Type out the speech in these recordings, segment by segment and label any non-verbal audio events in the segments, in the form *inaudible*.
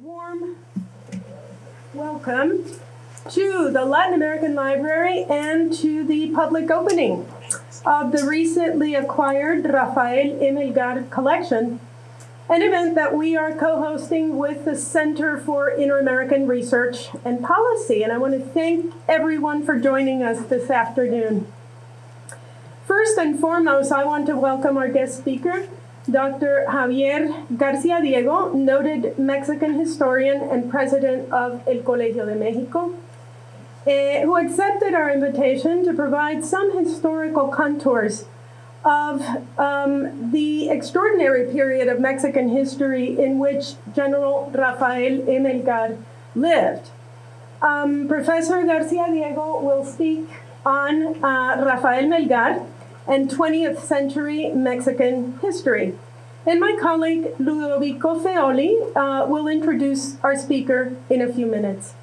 warm welcome to the Latin American Library and to the public opening of the recently acquired Rafael Emelgar collection, an event that we are co-hosting with the Center for Inter-American Research and Policy. And I want to thank everyone for joining us this afternoon. First and foremost, I want to welcome our guest speaker, Dr. Javier Garciadiego, noted Mexican historian and president of El Colegio de Mexico, uh, who accepted our invitation to provide some historical contours of um, the extraordinary period of Mexican history in which General Rafael Emelgar lived. Um, Professor Garciadiego will speak on uh, Rafael Melgar, and 20th century Mexican history. And my colleague Ludovico Feoli uh, will introduce our speaker in a few minutes.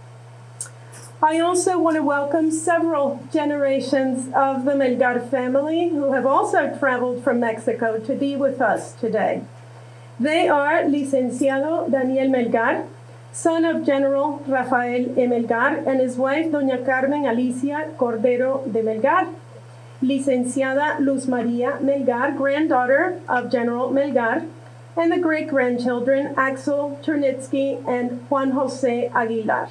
I also want to welcome several generations of the Melgar family who have also traveled from Mexico to be with us today. They are Licenciado Daniel Melgar, son of General Rafael. Melgar, and his wife, Doña Carmen Alicia Cordero de Melgar, Licenciada Luz Maria Melgar, granddaughter of General Melgar, and the great grandchildren Axel Chernitsky and Juan Jose Aguilar.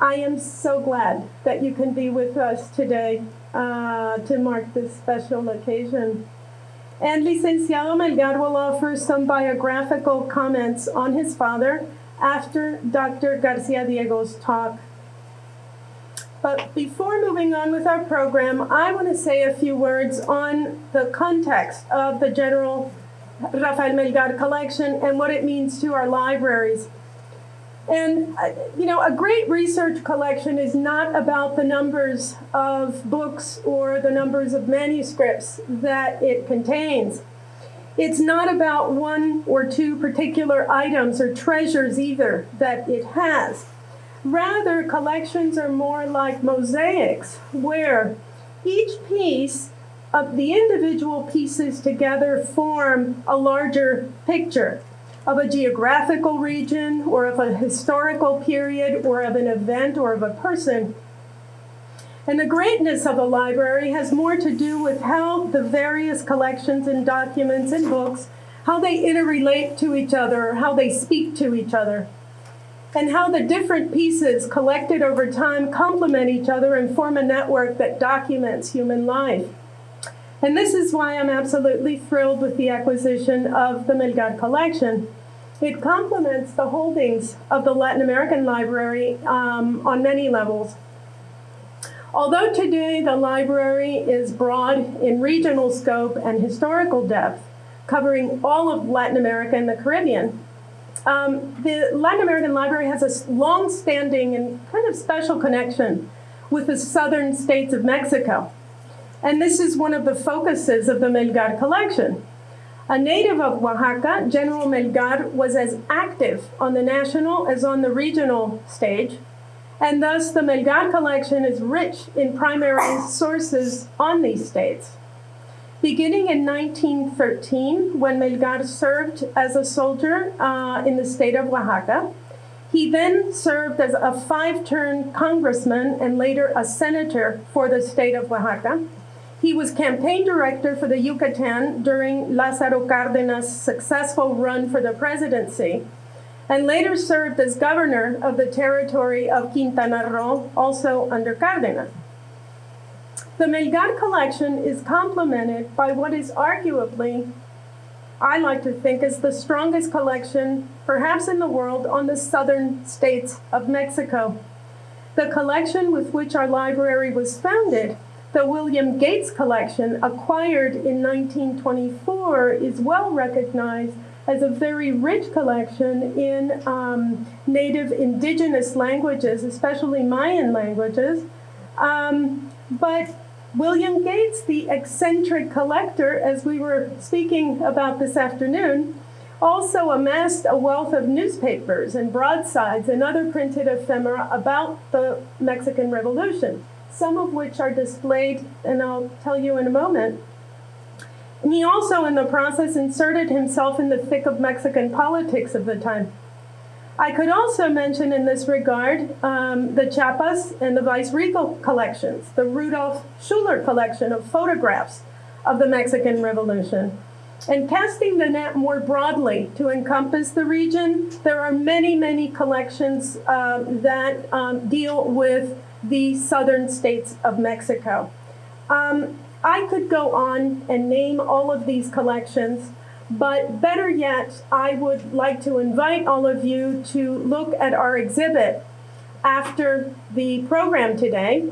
I am so glad that you can be with us today uh, to mark this special occasion. And Licenciado Melgar will offer some biographical comments on his father after Dr. Garciadiego's talk. But before moving on with our program, I want to say a few words on the context of the General Rafael Melgar collection and what it means to our libraries. And, uh, you know, a great research collection is not about the numbers of books or the numbers of manuscripts that it contains. It's not about one or two particular items or treasures either that it has. Rather, collections are more like mosaics, where each piece of the individual pieces together form a larger picture of a geographical region or of a historical period or of an event or of a person. And the greatness of a library has more to do with how the various collections and documents and books, how they interrelate to each other, how they speak to each other and how the different pieces collected over time complement each other and form a network that documents human life. And this is why I'm absolutely thrilled with the acquisition of the Melgar collection. It complements the holdings of the Latin American Library um, on many levels. Although today the library is broad in regional scope and historical depth, covering all of Latin America and the Caribbean, um, the Latin American Library has a long-standing and kind of special connection with the southern states of Mexico. And this is one of the focuses of the Melgar collection. A native of Oaxaca, General Melgar was as active on the national as on the regional stage, and thus the Melgar collection is rich in primary sources on these states. Beginning in 1913, when Melgar served as a soldier uh, in the state of Oaxaca, he then served as a five-term congressman and later a senator for the state of Oaxaca. He was campaign director for the Yucatan during Lázaro Cárdenas' successful run for the presidency, and later served as governor of the territory of Quintana Roo, also under Cárdenas. The Melgar collection is complemented by what is arguably, I like to think, is the strongest collection, perhaps in the world, on the southern states of Mexico. The collection with which our library was founded, the William Gates collection, acquired in 1924, is well recognized as a very rich collection in um, native indigenous languages, especially Mayan languages. Um, but William Gates, the eccentric collector, as we were speaking about this afternoon, also amassed a wealth of newspapers and broadsides and other printed ephemera about the Mexican Revolution, some of which are displayed, and I'll tell you in a moment. He also, in the process, inserted himself in the thick of Mexican politics of the time. I could also mention in this regard um, the Chiapas and the Vice Regal collections, the Rudolf Schuller collection of photographs of the Mexican Revolution. And casting the net more broadly to encompass the region, there are many, many collections uh, that um, deal with the southern states of Mexico. Um, I could go on and name all of these collections, but better yet, I would like to invite all of you to look at our exhibit after the program today,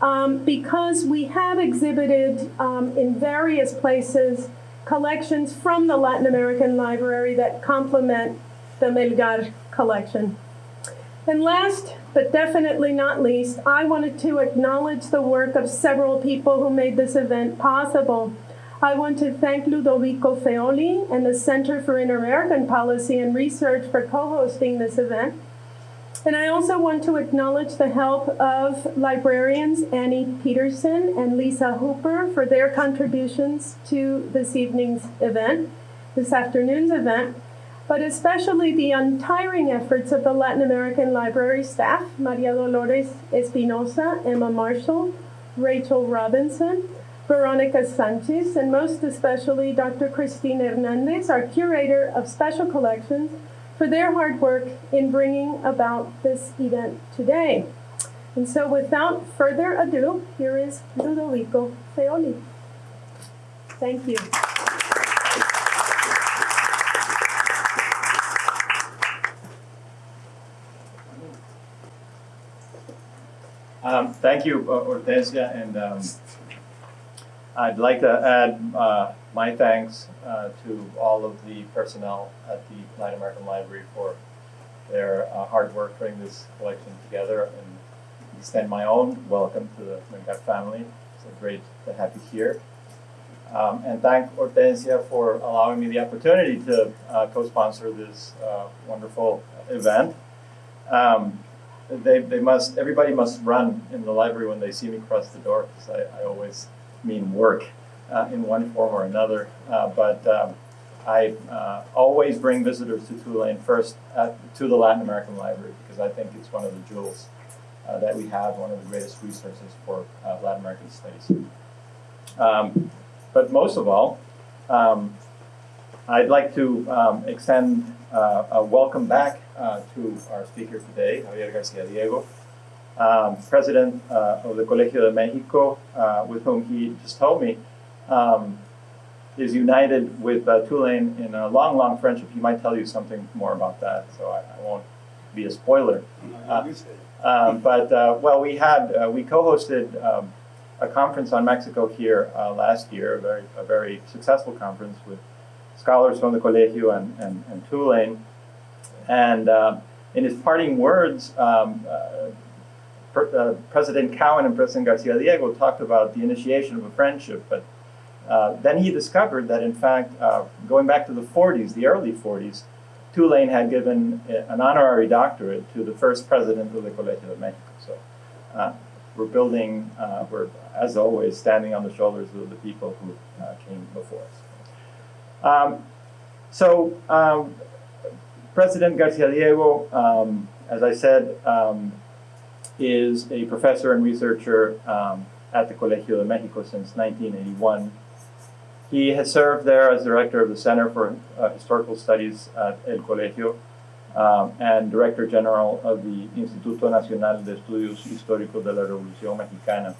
um, because we have exhibited um, in various places collections from the Latin American Library that complement the Melgar collection. And last, but definitely not least, I wanted to acknowledge the work of several people who made this event possible. I want to thank Ludovico Feoli and the Center for Inter-American Policy and Research for co-hosting this event. And I also want to acknowledge the help of librarians Annie Peterson and Lisa Hooper for their contributions to this evening's event, this afternoon's event, but especially the untiring efforts of the Latin American Library staff, Maria Dolores Espinosa, Emma Marshall, Rachel Robinson, Veronica Sanchez, and most especially Dr. Christine Hernandez, our curator of special collections, for their hard work in bringing about this event today. And so without further ado, here is Ludovico Feoli. Thank you. Um, thank you, Hortensia, and um, I'd like to add uh, my thanks uh, to all of the personnel at the Latin American Library for their uh, hard work putting this collection together and extend my own welcome to the Melgar family. It's great to have you here. Um, and thank Hortensia for allowing me the opportunity to uh, co-sponsor this uh, wonderful event. Um, they, they must, everybody must run in the library when they see me cross the door because I, I always mean work uh, in one form or another. Uh, but um, I uh, always bring visitors to Tulane first at, to the Latin American Library because I think it's one of the jewels uh, that we have, one of the greatest resources for uh, Latin American studies. Um, but most of all, um, I'd like to um, extend uh, a welcome back to our speaker today, Javier Garciadiego um, president uh, of the Colegio de Mexico, uh, with whom he just told me, um, is united with uh, Tulane in a long, long friendship. He might tell you something more about that, so I, I won't be a spoiler. Uh, um, but, uh, well, we had, uh, we co-hosted um, a conference on Mexico here last year, a very, a very successful conference with scholars from the Colegio and, and, and Tulane. And in his parting words, um, uh, President Cowen and President Garciadiego talked about the initiation of a friendship, but uh, then he discovered that in fact, uh, going back to the 40s, the early 40s, Tulane had given an honorary doctorate to the first president of the Colegio de Mexico. So uh, we're building, uh, we're, as always, standing on the shoulders of the people who uh, came before us. Um, so um, President Garciadiego, um, as I said, um, is a professor and researcher um, at the Colegio de Mexico since 1981. He has served there as director of the Center for uh, Historical Studies at El Colegio um, and director general of the Instituto Nacional de Estudios Históricos de la Revolución Mexicana.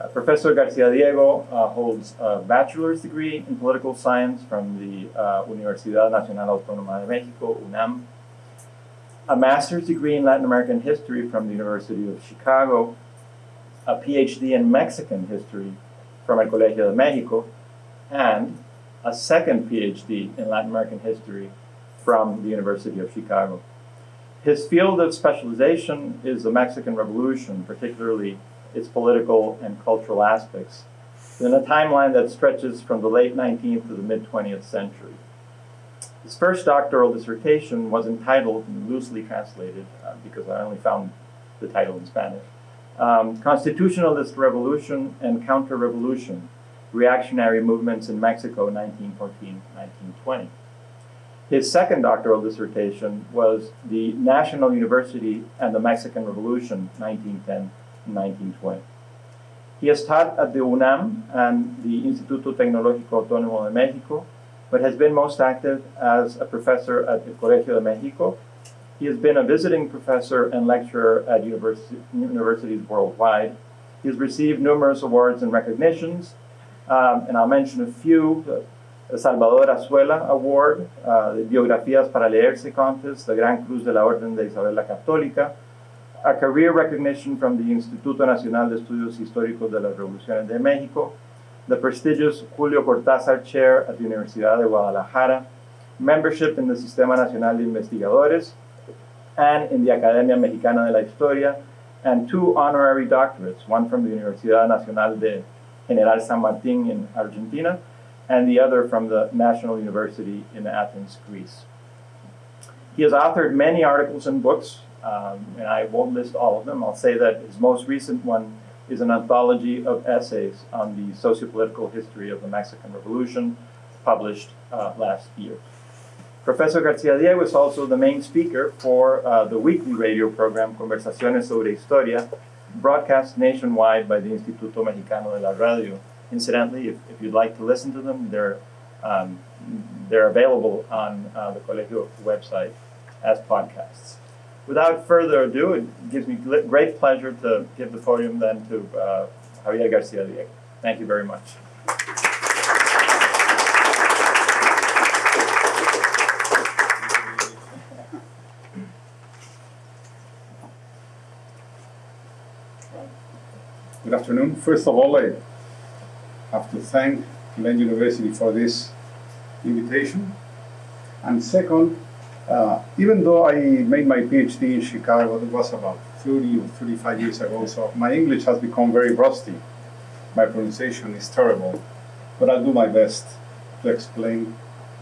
Uh, Professor Garciadiego uh, holds a bachelor's degree in political science from the uh, Universidad Nacional Autónoma de Mexico, UNAM, a master's degree in Latin American history from the University of Chicago, a PhD in Mexican history from El Colegio de Mexico, and a second PhD in Latin American history from the University of Chicago. His field of specialization is the Mexican Revolution, particularly its political and cultural aspects, in a timeline that stretches from the late 19th to the mid-20th century. His first doctoral dissertation was entitled, loosely translated, uh, because I only found the title in Spanish, um, Constitutionalist Revolution and Counter-Revolution, Reactionary Movements in Mexico, 1914-1920. His second doctoral dissertation was the National University and the Mexican Revolution, 1910 1920. He has taught at the UNAM and the Instituto Tecnológico Autónomo de México, but has been most active as a professor at the Colegio de México. He has been a visiting professor and lecturer at universi universities worldwide. He has received numerous awards and recognitions, um, and I'll mention a few. The Salvador Azuela Award, uh, the Biografías para Leerse Contest, the Gran Cruz de la Orden de Isabel la Católica, a career recognition from the Instituto Nacional de Estudios Históricos de las Revoluciones de México, the prestigious Julio Cortázar Chair at the Universidad de Guadalajara, membership in the Sistema Nacional de Investigadores, and in the Academia Mexicana de la Historia, and two honorary doctorates, one from the Universidad Nacional de General San Martín in Argentina, and the other from the National University in Athens, Greece. He has authored many articles and books, um, and I won't list all of them. I'll say that his most recent one is an anthology of essays on the sociopolitical history of the Mexican Revolution, published uh, last year. Professor Garciadiego is also the main speaker for uh, the weekly radio program Conversaciones sobre Historia, broadcast nationwide by the Instituto Mexicano de la Radio. Incidentally, if, if you'd like to listen to them, they're, um, they're available on uh, the Colegio website as podcasts without further ado, it gives me great pleasure to give the podium then to uh, Javier Garciadiego. Thank you very much. Good afternoon. First of all, I have to thank Tulane University for this invitation. And second, uh, even though I made my PhD in Chicago, it was about 30 or 35 years ago, so my English has become very rusty. My pronunciation is terrible, but I'll do my best to explain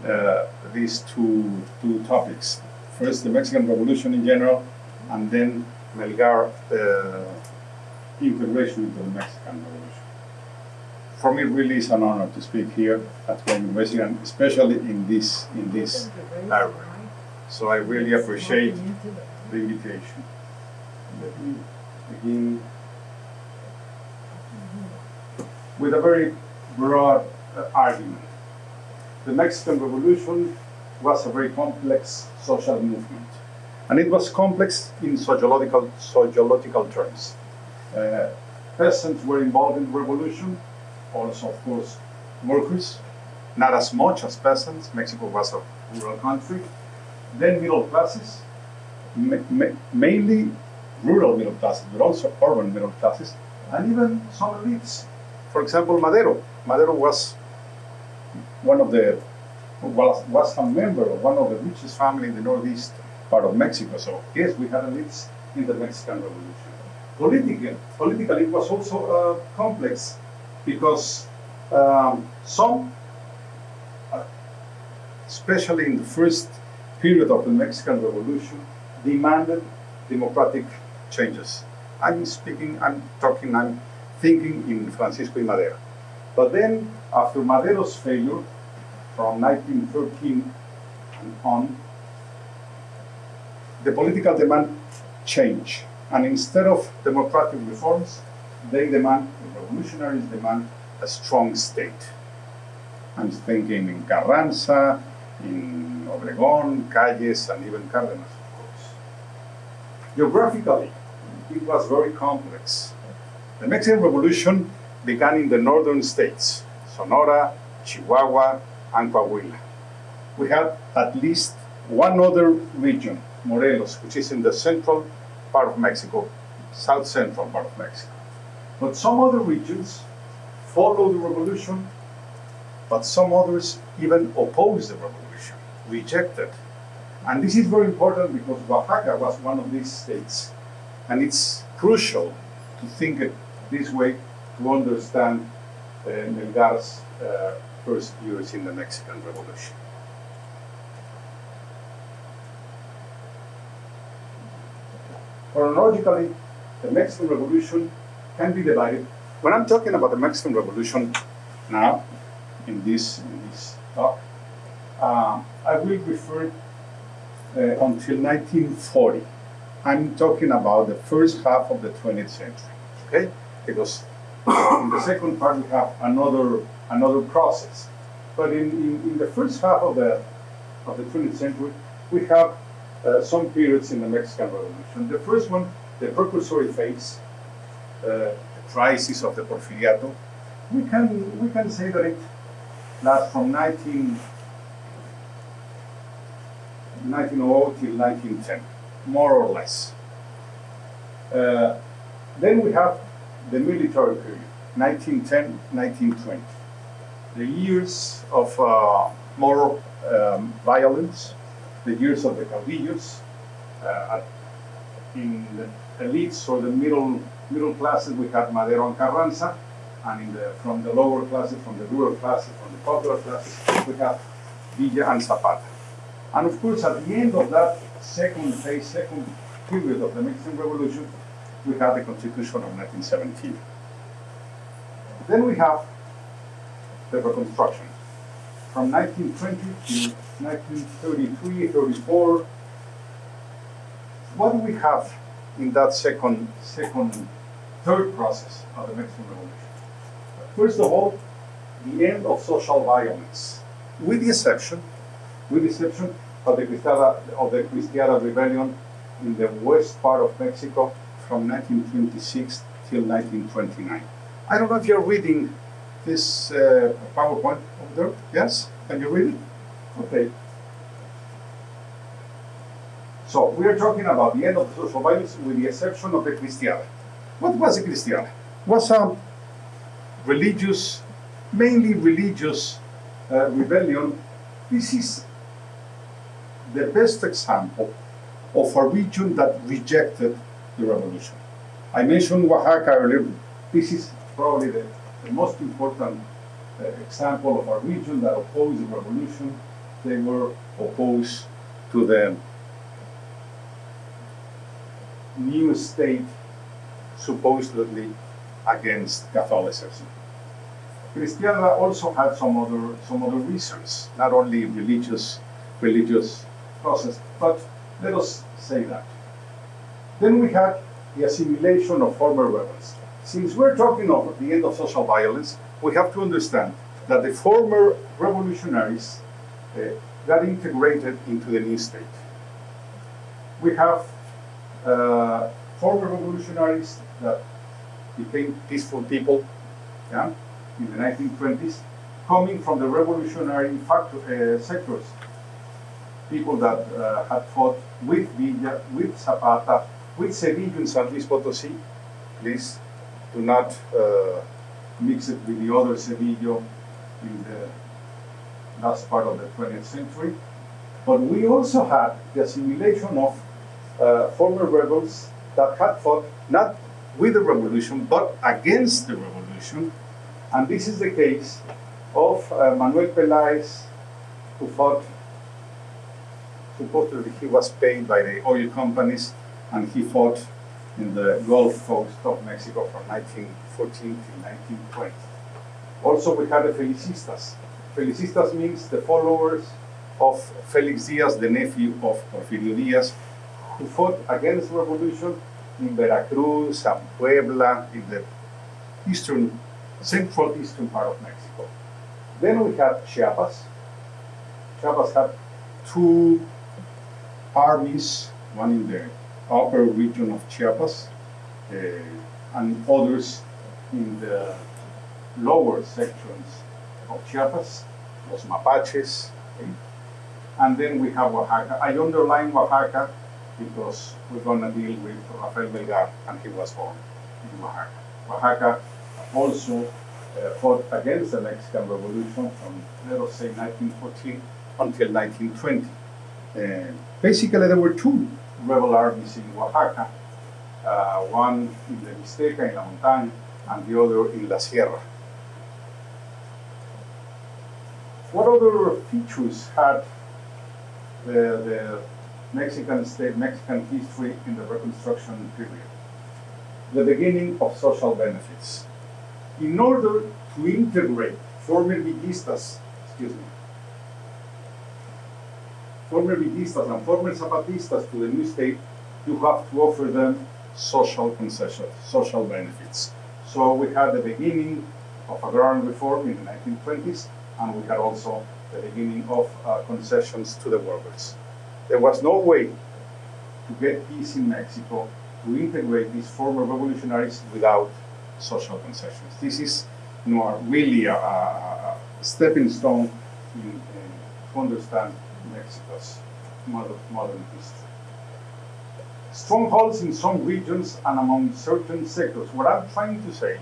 uh, these two, two topics. First, the Mexican Revolution in general, and then Melgar uh, integration into the Mexican Revolution. For me, it really is an honor to speak here at Tulane University, and especially in this, in this area. So I really appreciate the invitation. Let me begin with a very broad uh, argument. The Mexican Revolution was a very complex social movement. And it was complex in sociological, sociological terms. Uh, peasants were involved in the revolution, also, of course, workers, not as much as peasants. Mexico was a rural country then middle classes, ma ma mainly rural middle classes, but also urban middle classes, and even some elites. For example, Madero. Madero was one of the was, was a member of one of the richest families in the northeast part of Mexico. So yes, we had elites in the Mexican Revolution. Politically, politically it was also uh, complex because um, some, uh, especially in the first period of the Mexican Revolution demanded democratic changes. I'm speaking, I'm talking, I'm thinking in Francisco I. Madero. But then, after Madero's failure, from 1913 and on, the political demand changed. And instead of democratic reforms, they demand, the revolutionaries demand, a strong state. I'm thinking in Carranza, in Obregón, Calles, and even Cárdenas, of course. Geographically, it was very complex. The Mexican Revolution began in the northern states, Sonora, Chihuahua, and Coahuila. We had at least one other region, Morelos, which is in the central part of Mexico, south central part of Mexico. But some other regions followed the revolution, but some others even opposed the revolution rejected. And this is very important because Oaxaca was one of these states. And it's crucial to think it this way to understand uh, Melgar's uh, first years in the Mexican Revolution. Chronologically, the Mexican Revolution can be divided. When I'm talking about the Mexican Revolution now, in this, in this talk, uh, I will refer uh, until 1940. I'm talking about the first half of the 20th century, okay? Because in the second part we have another another process. But in, in, in the first half of the of the 20th century, we have uh, some periods in the Mexican Revolution. The first one, the precursory phase, uh, the crisis of the Porfiriato. We can we can say that it lasts from 19, 1900 till 1910, more or less. Uh, then we have the military period, 1910, 1920. The years of uh, more um, violence, the years of the caudillos, uh, in the elites or the middle middle classes, we had Madero and Carranza, and in the, from the lower classes, from the rural classes, from the popular classes, we have Villa and Zapata. And of course, at the end of that second phase, second period of the Mexican Revolution, we have the Constitution of 1917. Then we have the Reconstruction. From 1920 to 1933, 34, what do we have in that second, second, third process of the Mexican Revolution? First of all, the end of social violence, with the exception, with the exception of the Cristiada, of the Cristiada rebellion in the west part of Mexico from 1926 till 1929. I don't know if you're reading this uh, PowerPoint over there. Yes? Can you read it? Okay. So we are talking about the end of the social violence with the exception of the Cristiada. What was the Cristiada? Was a religious, mainly religious uh, rebellion. This is the best example of a region that rejected the revolution. I mentioned Oaxaca earlier. This is probably the, the most important uh, example of a region that opposed the revolution. They were opposed to the new state supposedly against Catholicism. Cristiada also had some other some other reasons, not only religious religious process, but let us say that. Then we had the assimilation of former rebels. Since we're talking of the end of social violence, we have to understand that the former revolutionaries uh, got integrated into the new state. We have uh, former revolutionaries that became peaceful people yeah, in the 1920s, coming from the revolutionary factor, uh, sectors. People that uh, had fought with Villa, with Zapata, with in San Luis Potosí. Please do not uh, mix it with the other Cedillo in the last part of the 20th century. But we also had the assimilation of uh, former rebels that had fought not with the revolution but against the revolution. And this is the case of uh, Manuel Peláez, who fought, supposedly he was paid by the oil companies, and he fought in the Gulf Coast of Mexico from 1914 to 1920. Also, we had the Felicistas. Felicistas means the followers of Felix Diaz, the nephew of Porfirio Diaz, who fought against revolution in Veracruz and Puebla, in the eastern, central eastern part of Mexico. Then we had Chiapas. Chiapas had two armies, one in the upper region of Chiapas, uh, and others in the lower sections of Chiapas, los Mapaches. Okay? And then we have Oaxaca. I underline Oaxaca because we're going to deal with Rafael Melgar, and he was born in Oaxaca. Oaxaca also uh, fought against the Mexican Revolution from, let us say, 1914 until 1920. Uh, basically, there were two rebel armies in Oaxaca, uh, one in the Mixteca, in La Montaña, and the other in La Sierra. What other features had the, the Mexican state, Mexican history in the Reconstruction period? The beginning of social benefits. In order to integrate former villistas, excuse me, former Villistas and former Zapatistas to the new state, you have to offer them social concessions, social benefits. So we had the beginning of agrarian reform in the 1920s, and we had also the beginning of uh, concessions to the workers. There was no way to get peace in Mexico to integrate these former revolutionaries without social concessions. This is you know, really a, a, stepping stone to understand Mexico's modern, history. Strongholds in some regions and among certain sectors. What I'm trying to say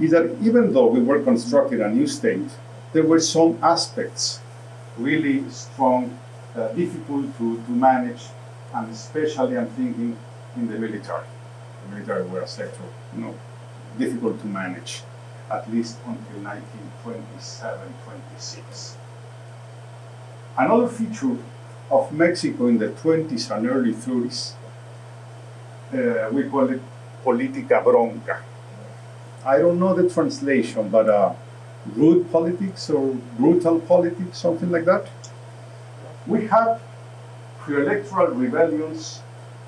is that even though we were constructing a new state, there were some aspects really strong, uh, difficult to, to manage, and especially I'm thinking in the military. The military were a sector, you know, difficult to manage, at least until 1927, 26. Another feature of Mexico in the 20s and early 30s, uh, we call it politica bronca. I don't know the translation, but uh, rude politics or brutal politics, something like that. We had pre-electoral rebellions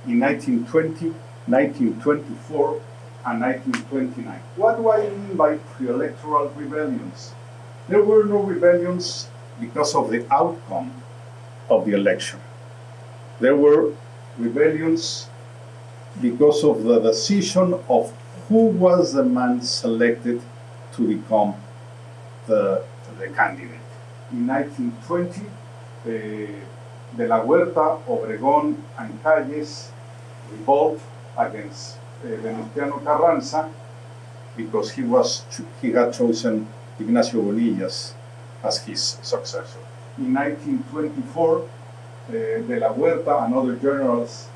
in 1920, 1924, and 1929. What do I mean by pre-electoral rebellions? There were no rebellions because of the outcome of the election. There were rebellions because of the decision of who was the man selected to become the, the candidate. In 1920, uh, De la Huerta, Obregón, and Calles revolt against uh, Venustiano Carranza because he was he had chosen Ignacio Bonillas as his successor. In 1924, uh, De la Huerta and other generals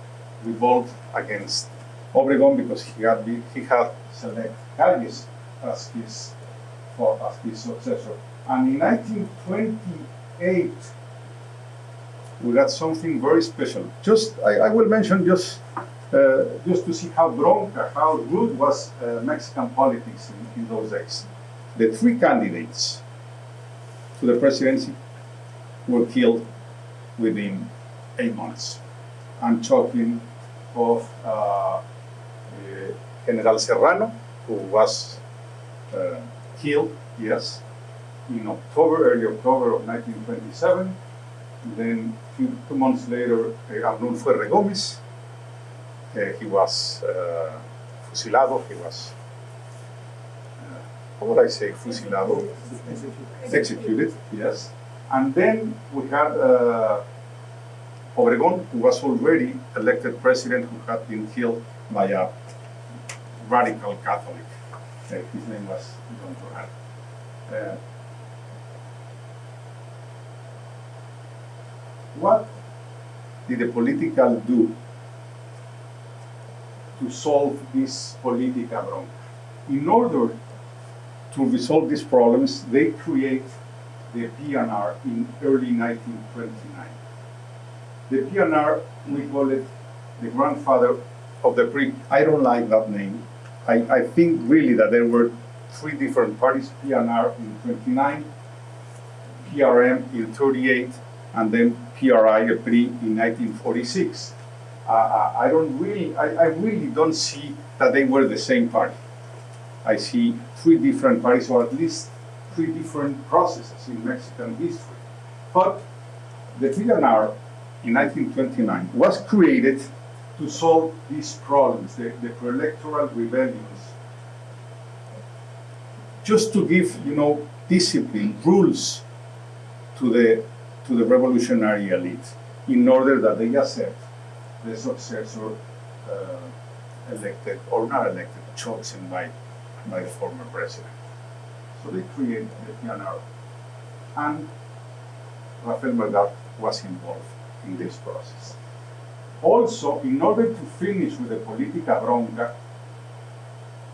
revolt against Obregón because he had been, he had selected Calles as his for, as his successor. And in 1928, we got something very special. Just I, I will mention just uh, just to see how bronca, how rude was uh, Mexican politics in, in, those days. The three candidates to the presidency were killed within eight months. I'm talking of uh, General Serrano, who was uh, killed, yes, in October, early October of 1927. Then two, months later, uh, Arnulfo R. Gómez, uh, he was uh, fusilado, he was, would I say, fusilado? Executed, yes. And then we had uh, Obregón, who was already elected president, who had been killed by a radical Catholic. Uh, his name was León Toral. Uh, what did the political do to solve this political bronca? In order to resolve these problems, they create the PNR in early 1929. The PNR, we call it the grandfather of the PRI. I don't like that name. I, I think really that there were three different parties, PNR in 29, PRM in 38, and then PRI, a PRI, in 1946. Uh, uh, I don't really, I, I really don't see that they were the same party. I see three different parties, or at least three different processes in Mexican history. But the PNR in 1929 was created to solve these problems, the, the pre-electoral rebellions, just to give, you know, discipline, rules to the to the revolutionary elite, in order that they accept the successor uh, elected or not elected, chosen by the former president. So they created the PNR, and Rafael Melgar was involved in this process. Also, in order to finish with the politica bronca,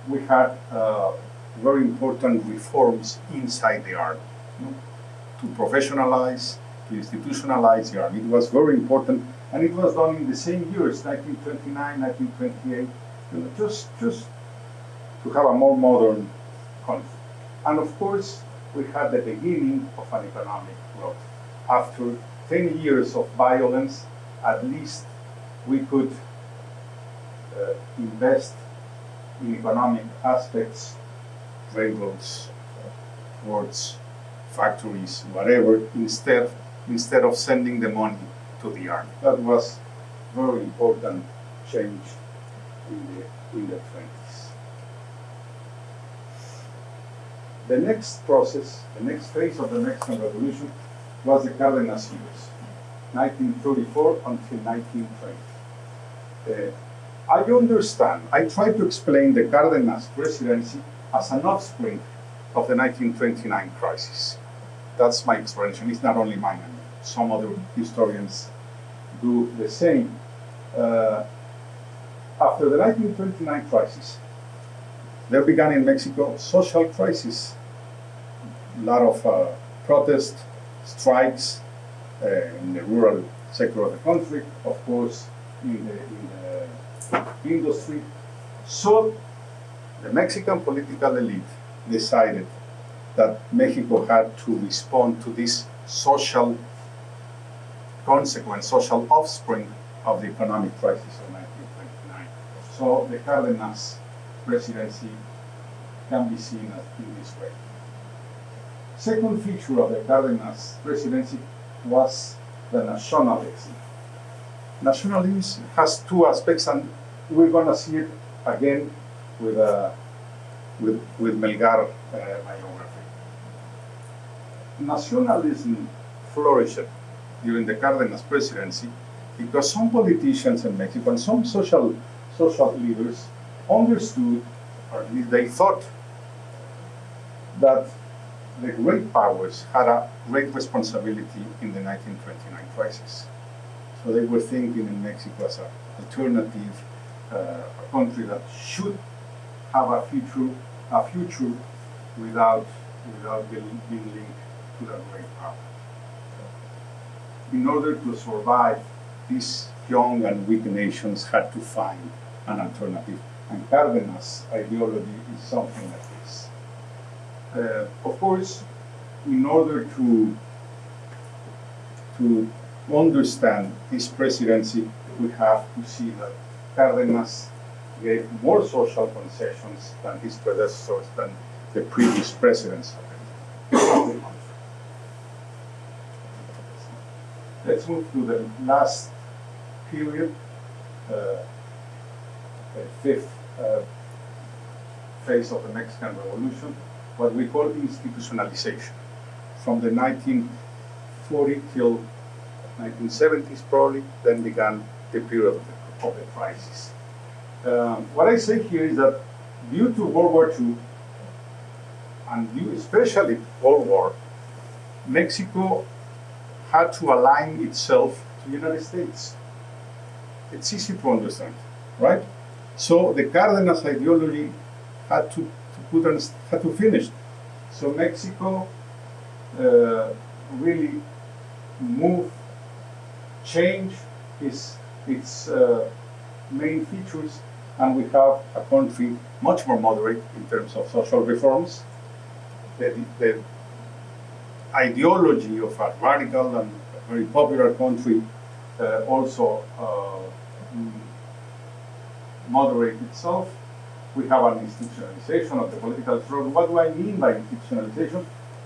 we had uh, very important reforms inside the army you know, to professionalize, to institutionalize the army. It was very important, and it was done in the same years, 1929, 1928, you know, just, just to have a more modern conflict. And of course, we had the beginning of an economic growth after 10 years of violence, at least we could uh, invest in economic aspects, railroads, ports, factories, whatever, instead, instead of sending the money to the army. That was very important change in the, in the 20s. The next process, the next phase of the Mexican Revolution was the Cardenas years, 1934 until 1920. Uh, I understand, I try to explain the Cardenas presidency as an offspring of the 1929 crisis. That's my explanation. It's not only mine, some other historians do the same. Uh, after the 1929 crisis, there began in Mexico social crisis. A lot of uh, protest, strikes uh, in the rural sector of the country, of course, in the, in the industry. So the Mexican political elite decided that Mexico had to respond to this social consequence, social offspring of the economic crisis of 1929. So the Cardenas presidency can be seen in this way. Second feature of the Cardenas presidency was the nationalism. Nationalism has two aspects, and we're going to see it again with, uh, with, with Melgar uh, biography. Nationalism flourished during the Cardenas presidency because some politicians in Mexico and some social, social leaders understood, or at least they thought, that the great powers had a great responsibility in the 1929 crisis. So they were thinking in Mexico as an alternative, uh, a country that should have a future, a future without, without being linked to the great power. In order to survive, these young and weak nations had to find an alternative. And Cardenas' ideology is something this. Uh, of course, in order to, to understand this presidency, we have to see that Cardenas gave more social concessions than his predecessors, than the previous presidents. Let's move to the last period, uh, the fifth uh, phase of the Mexican Revolution, what we call institutionalization. From the 1940 till 1970s probably, then began the period of the, of the crisis. Um, what I say here is that due to World War II, and due especially World War, Mexico had to align itself to the United States. It's easy to understand, right? So the Cardenas ideology had to, on, had to finish. So Mexico uh, really moved, changed its, its uh, main features, and we have a country much more moderate in terms of social reforms. The, the ideology of a radical and very popular country uh, also uh, mm, moderate itself. We have an institutionalization of the political struggle. What do I mean by institutionalization?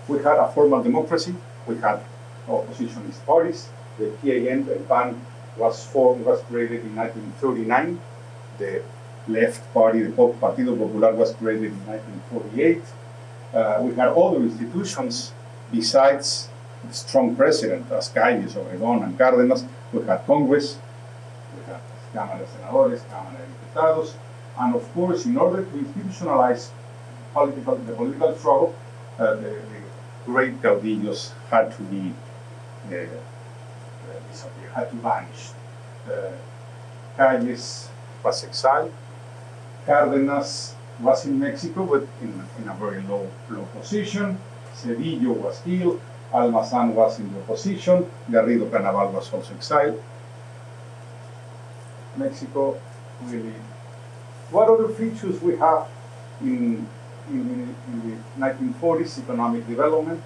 We had a formal democracy. We had oppositionist parties. The PAN, the PAN, was formed, was created in 1939. The left party, the Partido Popular, was created in 1948. Uh, we had other institutions besides the strong president, as Calles, Obregón, and Cárdenas. We had Congress, we had Cámara de Senadores, Cámara de Diputados, and of course, in order to institutionalize political, the political struggle, uh, the, the, great caudillos had to be uh, disappear, had to vanish. Uh, Calles was exiled. Cárdenas was in Mexico, but in, in a very low, low position. Cedillo was killed. Almazan was in the opposition. Garrido Canabal was also exiled. Mexico really. What other features we have in, in, in the 1940s economic development?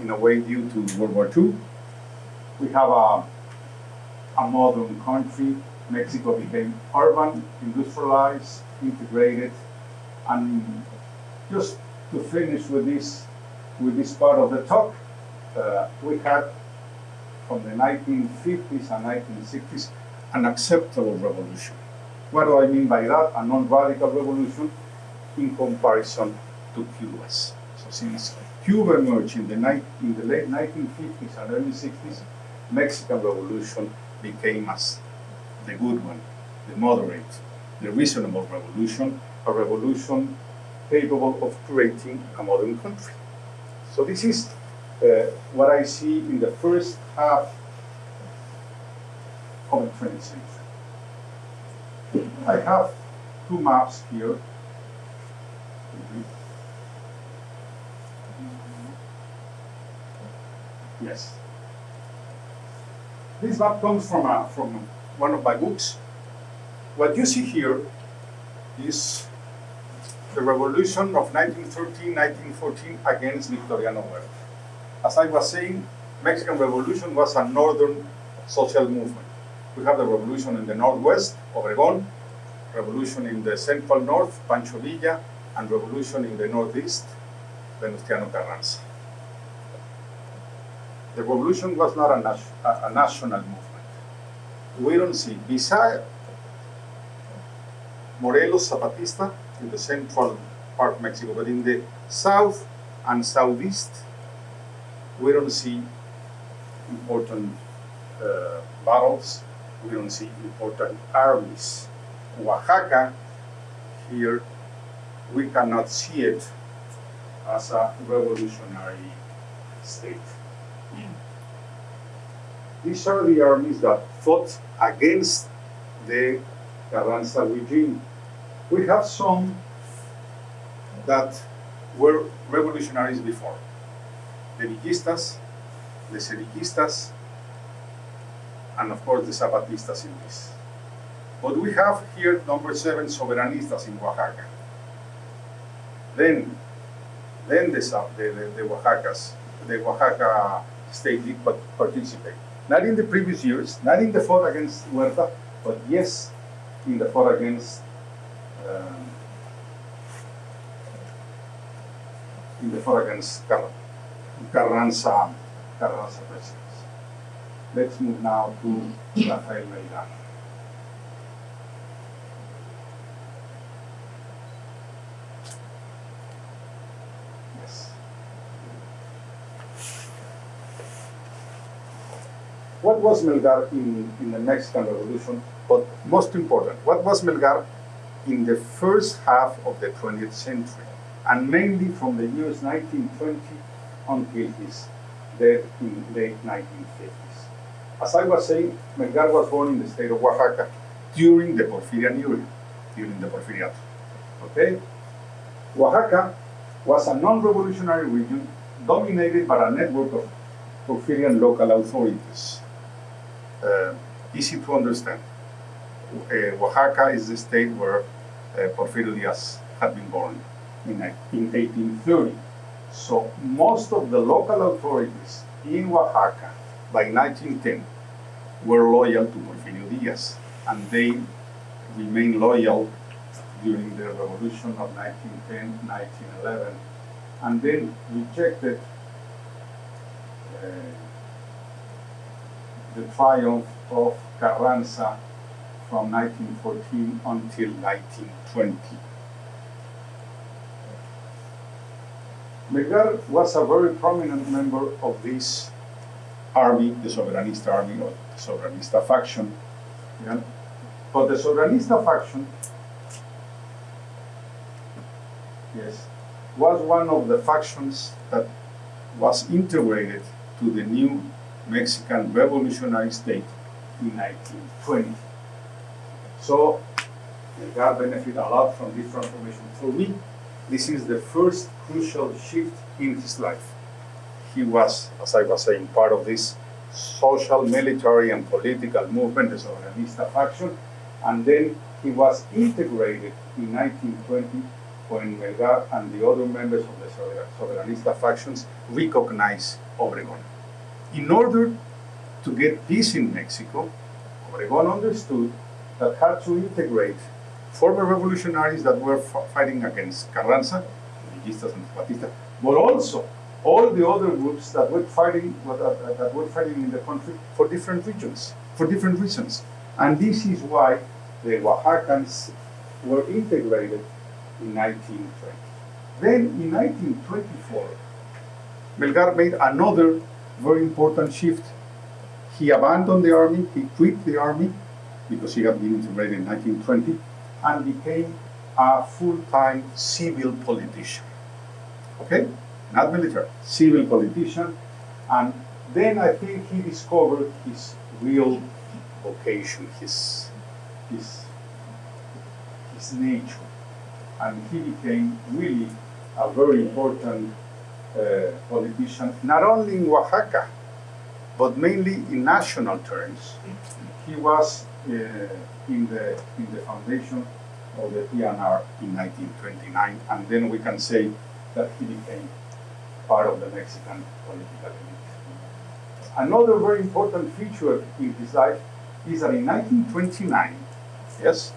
In a way, due to World War II. we have a, a modern country. Mexico became urban, industrialized, integrated, and just to finish with this, with this part of the talk, uh, we had from the 1950s and 1960s an acceptable revolution. What do I mean by that? A non-radical revolution in comparison to Cuba's. So since Cuba emerged in the, in the late 1950s and early 60s, Mexican Revolution became as the good one, the moderate, the reasonable revolution, a revolution capable of creating a modern country. So this is uh, what I see in the first half of the 20th century. I have two maps here. Yes. This map comes from, a, from one of my books. What you see here is the revolution of 1913, 1914 against Victoriano Huerta. As I was saying, Mexican Revolution was a northern social movement. We have the revolution in the northwest, Obregón, revolution in the central north, Pancho Villa, and revolution in the northeast, Venustiano Carranza. The revolution was not a, a, national movement. We don't see, beside Morelos Zapatista in the central part of Mexico, but in the south and southeast, we don't see important uh, battles, we don't see important armies. Oaxaca, here, we cannot see it as a revolutionary state. These are the armies that fought against the Carranza regime. We have some that were revolutionaries before. The Villistas, the Cedillistas, and of course the Zapatistas in this. But we have here number seven Soberanistas in Oaxaca. Then, then the, the, the, Oaxacas, the Oaxaca state did participate. Not in the previous years, not in the fought against Huerta, but yes, in the fought against um, in the fought against Car- Carranza, Carranza presidency. Let's move now to Rafael Melgar. Yes. What was Melgar in, in the Mexican Revolution? But most important, what was Melgar in the first half of the 20th century? And mainly from the years 1920 until his death in late 1950s. As I was saying, Melgar was born in the state of Oaxaca during the Porfirian era, during the Porfiriato. Okay? Oaxaca was a non-revolutionary region dominated by a network of Porfirian local authorities. Uh, easy to understand. Uh, Oaxaca is the state where uh, Porfirio Diaz had been born in, in 1830. So most of the local authorities in Oaxaca by 1910 were loyal to Porfirio Diaz, and they remained loyal during the revolution of 1910, 1911, and then rejected uh, the triumph of Carranza from 1914 until 1920. Melgar was a very prominent member of this army, the Soberanista army or the Soberanista faction. yeah. But the Soberanista faction, yes, was one of the factions that was integrated to the new Mexican revolutionary state in 1920. So, Melgar benefited a lot from this transformation. For me, this is the first crucial shift in his life. He was, as I was saying, part of this social, military, and political movement, the Soberanista faction, and then he was integrated in 1920 when Melgar and the other members of the Sober- Soberanista factions recognized Obregón. In order to get peace in Mexico, Obregón understood that had to integrate former revolutionaries that were fighting against Carranza, Villistas and Zapatistas, but also all the other groups that were fighting that, were fighting in the country for different regions, for different reasons. And this is why the Oaxacans were integrated in 1920. Then in 1924, Melgar made another very important shift. He abandoned the army, he quit the army because he had been integrated in 1920 and became a full-time civil politician. Okay? Not military, civil politician. And then I think he discovered his real vocation, his, his, his nature. And he became really a very important uh, politician, not only in Oaxaca, but mainly in national terms. He was uh, in, the, in the foundation of the PNR in 1929, and then we can say that he became part of the Mexican political elite. Another very important feature in his life is that in 1929, yes,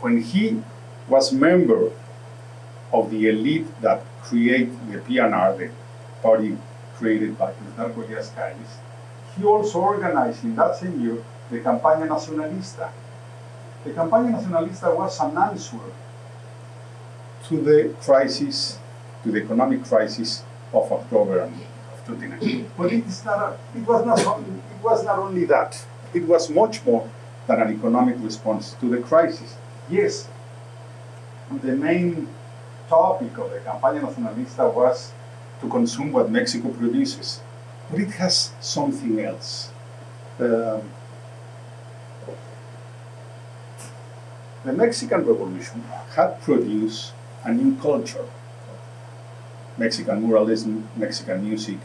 when he was member of the elite that create the PNR, the party created by Plutarco Elías Calles, he also organized in that same year the Campaña Nacionalista. The Campaña Nacionalista was an answer to the crisis, to the economic crisis of October of 2019. *clears throat* But it, was not, it was not only that, it was much more than an economic response to the crisis. Yes, the main topic of the Campaña Nacionalista was to consume what Mexico produces, but it has something else. Um, the Mexican Revolution had produced a new culture Mexican muralism, Mexican music,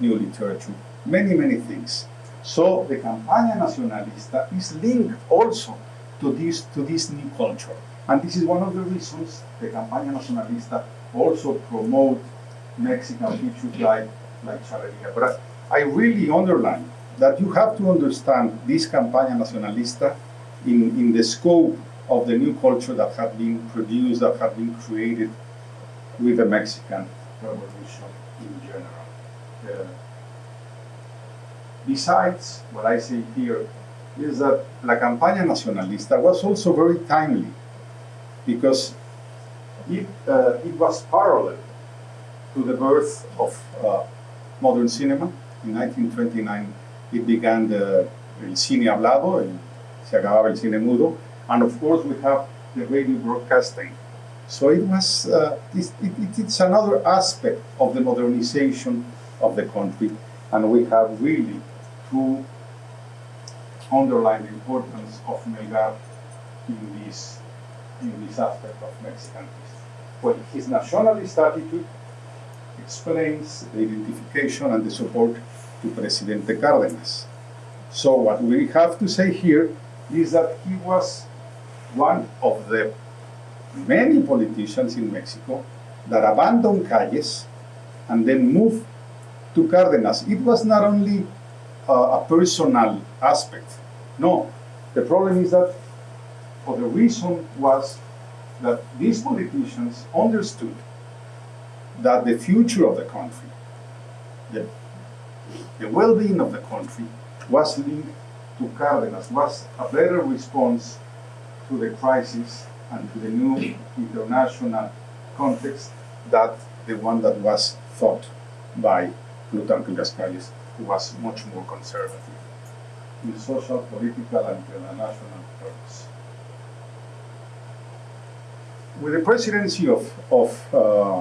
new literature, many, many things. So the Campaña Nacionalista is linked also to this, to this new culture. And this is one of the reasons the Campaña Nacionalista also promote Mexican features like, like charreria. But I, I really underline that you have to understand this Campaña Nacionalista in, in the scope of the new culture that had been produced, that had been created with the Mexican Revolution in general. Uh, besides, what I say here is that La Campaña Nacionalista was also very timely because it, uh, it was parallel to the birth of uh, modern cinema. In 1929, it began the el cine hablado, el, se acababa el cine mudo, and of course we have the radio broadcasting. So it was, uh, it, it, it's another aspect of the modernization of the country, and we have really to underline the importance of Melgar in this, in this aspect of Mexican history. Well, his nationalist attitude explains the identification and the support to Presidente Cárdenas. So what we have to say here is that he was one of the many politicians in Mexico that abandoned Calles and then moved to Cárdenas. It was not only uh, a personal aspect. No, the problem is that, or the reason was that these politicians understood that the future of the country, the, the well-being of the country, was linked to Cárdenas, was a better response to the crisis and to the new international context that the one that was thought by Plutarco Elías was much more conservative in social, political, and international terms. With the presidency of, of, uh,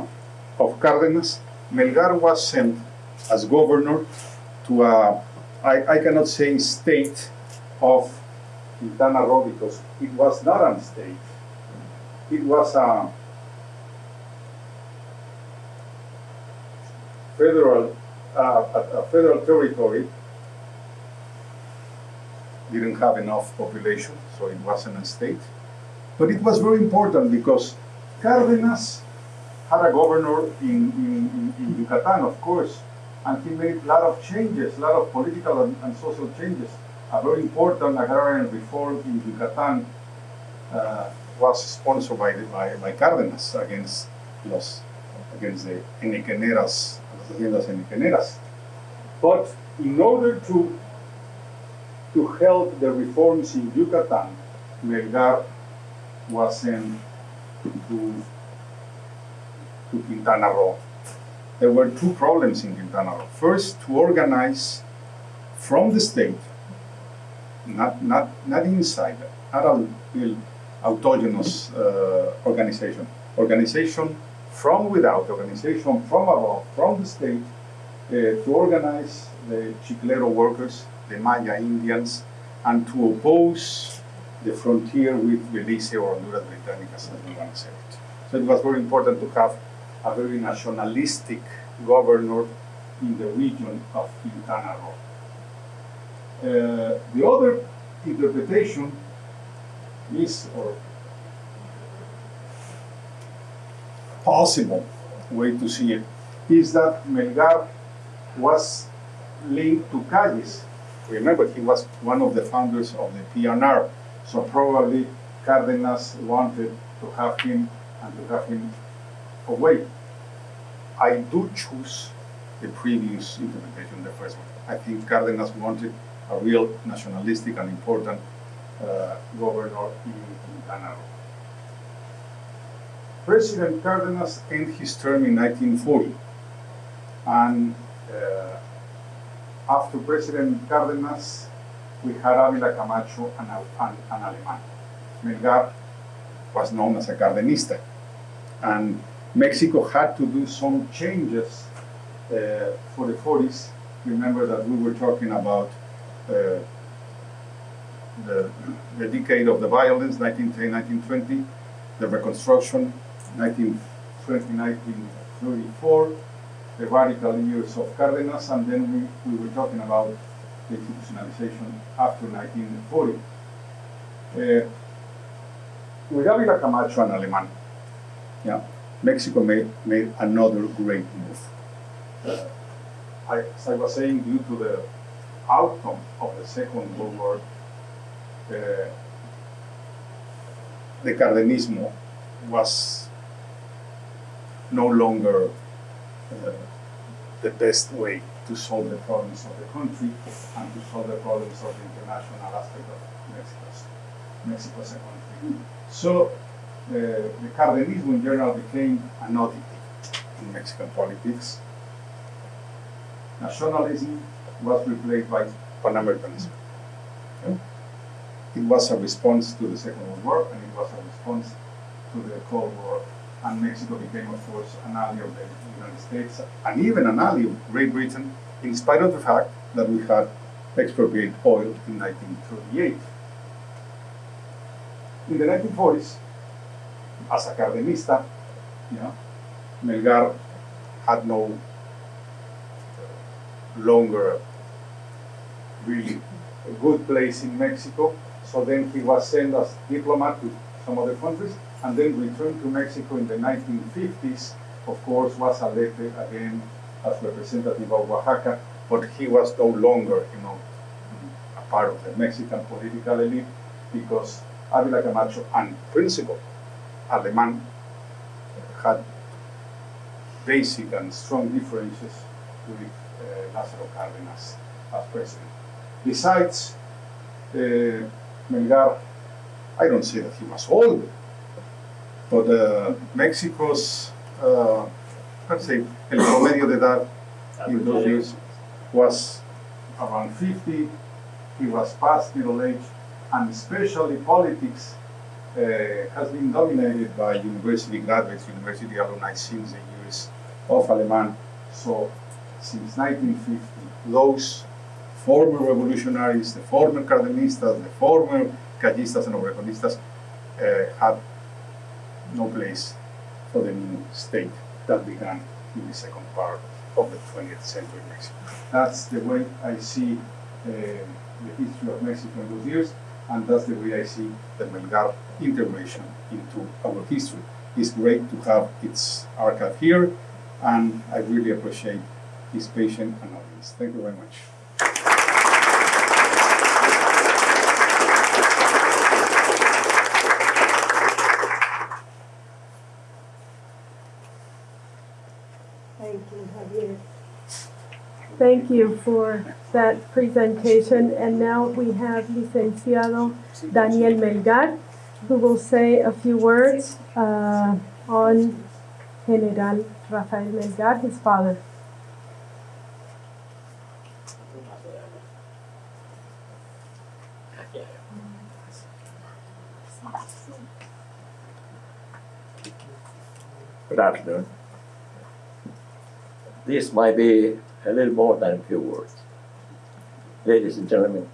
of Cárdenas, Melgar was sent as governor to a, I, I cannot say state of Quintana Roo because it was not a state. It was a federal, uh, a, federal territory. Didn't have enough population, so it wasn't a state. But it was very important because Cárdenas had a governor in, in, in, in Yucatan, of course, and he made a lot of changes, a lot of political and, and social changes. A very important agrarian reform in Yucatan uh, was sponsored by, by, by Cárdenas against los against the Henequeneras, las haciendas Henequeneras. But in order to to help the reforms in Yucatan, Melgar was sent to, to Quintana Roo. There were two problems in Quintana Roo. First, to organize from the state, not, not, not inside, not a autogenous uh, organization, organization from without, organization from above, from the state, uh, to organize the Chiclero workers, the Maya Indians, and to oppose the frontier with Belize or Honduras Britannicas, as we want to say it. So it was very important to have a very nationalistic governor in the region of Quintana Roo. Uh, the other interpretation is, or possible way to see it, is that Melgar was linked to Calles. Remember, he was one of the founders of the PNR, so probably Cárdenas wanted to have him and to have him away. I do choose the previous interpretation, the first one. I think Cárdenas wanted a real nationalistic and important uh, governor in Quintana Roo. President Cárdenas ended his term in 1940, and uh, after President Cárdenas, we had Ávila Camacho and, and, and Alemán. Melgar was known as a Cardenista, and Mexico had to do some changes uh, for the 40s. Remember that we were talking about uh, the, the decade of the violence, 1910, 1920, the Reconstruction, 1920, 1934, the radical years of Cárdenas, and then we, we were talking about the institutionalization after 1940. Uh, with Ávila Camacho and Alemán, yeah, Mexico made, made another great move. Uh, I, as I was saying, due to the outcome of the Second World War, the Cardenismo was no longer uh, the best way to solve the problems of the country and to solve the problems of the international aspect of Mexico's, Mexico's economy. So uh, the Cardenismo in general became an oddity in Mexican politics. Nationalism was replaced by Pan-Americanism. Okay? It was a response to the Second World War and it was a response to the Cold War and Mexico became, of course, an ally of the United States and even an ally of Great Britain, in spite of the fact that we had expropriated oil in 1938. In the 1940s, as a Cardenista, you know, Melgar had no longer really a good place in Mexico, so then he was sent as diplomat to some other countries, and then returned to Mexico in the 1950s. Of course, was elected again as representative of Oaxaca, but he was no longer, you know, a part of the Mexican political elite because Ávila Camacho and principal Alemán had basic and strong differences with uh, Lázaro Cárdenas as president. Besides, uh, Melgar, I don't say that he was old, but uh, Mexico's, uh, let's say, el promedio de edad in those years was around 50. He was past middle age, and especially politics uh, has been dominated by university graduates, university alumni since the years of Alemán. So, since 1950, those former revolutionaries, the former Cardenistas, the former Callistas and Obregonistas uh, had no place for the new state that began in the second part of the 20th century Mexico. That's the way I see uh, the history of Mexico in those years, and that's the way I see the Melgar integration into our history. It's great to have its archive here, and I really appreciate his patient and audience. Thank you very much. Thank you, Javier. Thank you for that presentation. And now we have Licenciado Daniel Melgar, who will say a few words uh, on General Rafael Melgar, his father. Good afternoon. This might be a little more than a few words. Ladies and gentlemen,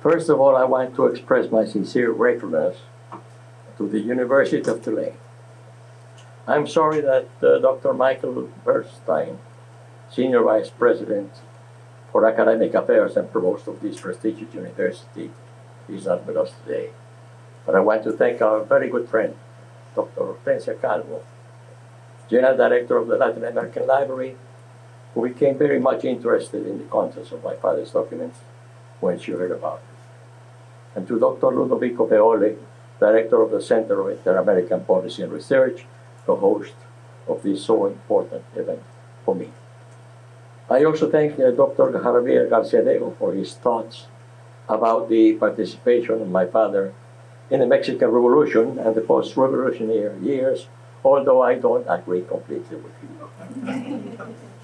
first of all, I want to express my sincere gratefulness to the University of Tulane. I'm sorry that uh, Dr. Michael Bernstein, Senior Vice President for Academic Affairs and Provost of this prestigious university, is not with us today. But I want to thank our very good friend, Dr. Hortensia Calvo, General Director of the Latin American Library, who became very much interested in the contents of my father's documents when she heard about it. And to Dr. Ludovico Feoli, Director of the Center of Inter-American Policy and Research, the host of this so important event for me. I also thank uh, Dr. Javier Garciadiego for his thoughts about the participation of my father in the Mexican Revolution and the post-revolutionary years, although I don't agree completely with him. *laughs*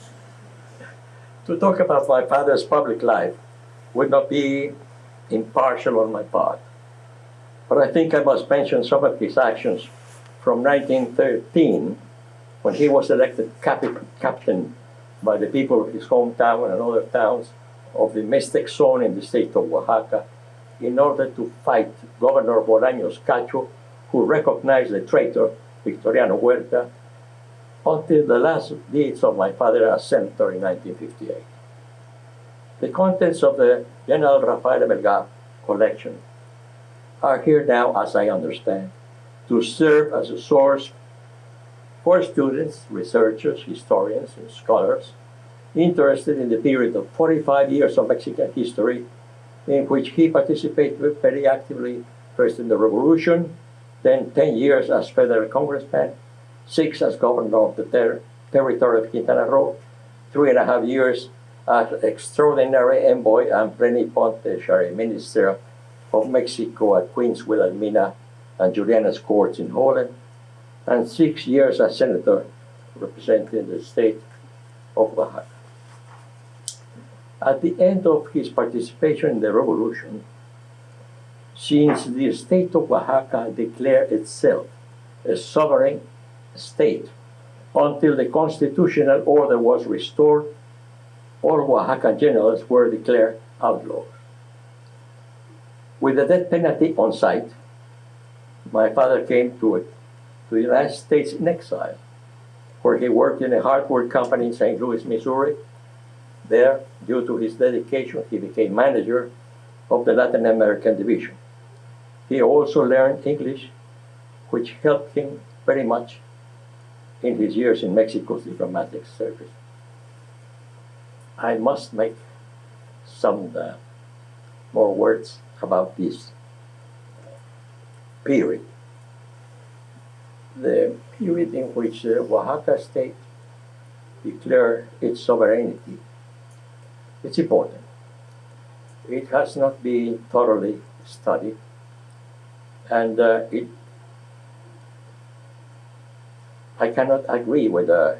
to talk about my father's public life would not be impartial on my part. But I think I must mention some of his actions from 1913, when he was elected capi- captain by the people of his hometown and other towns of the Mixtec zone in the state of Oaxaca in order to fight Governor Bolaños Cacho, who recognized the traitor Victoriano Huerta until the last deeds of my father as senator in 1958. The contents of the General Rafael Melgar collection are here now, as I understand, to serve as a source for students, researchers, historians, and scholars interested in the period of 45 years of Mexican history in which he participated very actively first in the revolution, then 10 years as federal congressman, six as governor of the ter- territory of Quintana Roo, three and a half years as extraordinary envoy and plenipotentiary minister of Mexico at Queens Wilhelmina and Juliana's courts in Holland, and six years as senator representing the state of Oaxaca. At the end of his participation in the revolution, since the state of Oaxaca declared itself a sovereign state until the constitutional order was restored, all Oaxacan generals were declared outlaws. With the death penalty on sight, my father came to, it, to the United States in exile, where he worked in a hardware company in St. Louis, Missouri. There, due to his dedication, he became manager of the Latin American division. He also learned English, which helped him very much in his years in Mexico's diplomatic service. I must make some uh, more words about this period. The period in which the Oaxaca state declared its sovereignty. It's important. It has not been thoroughly studied, and uh, it. I cannot agree with uh,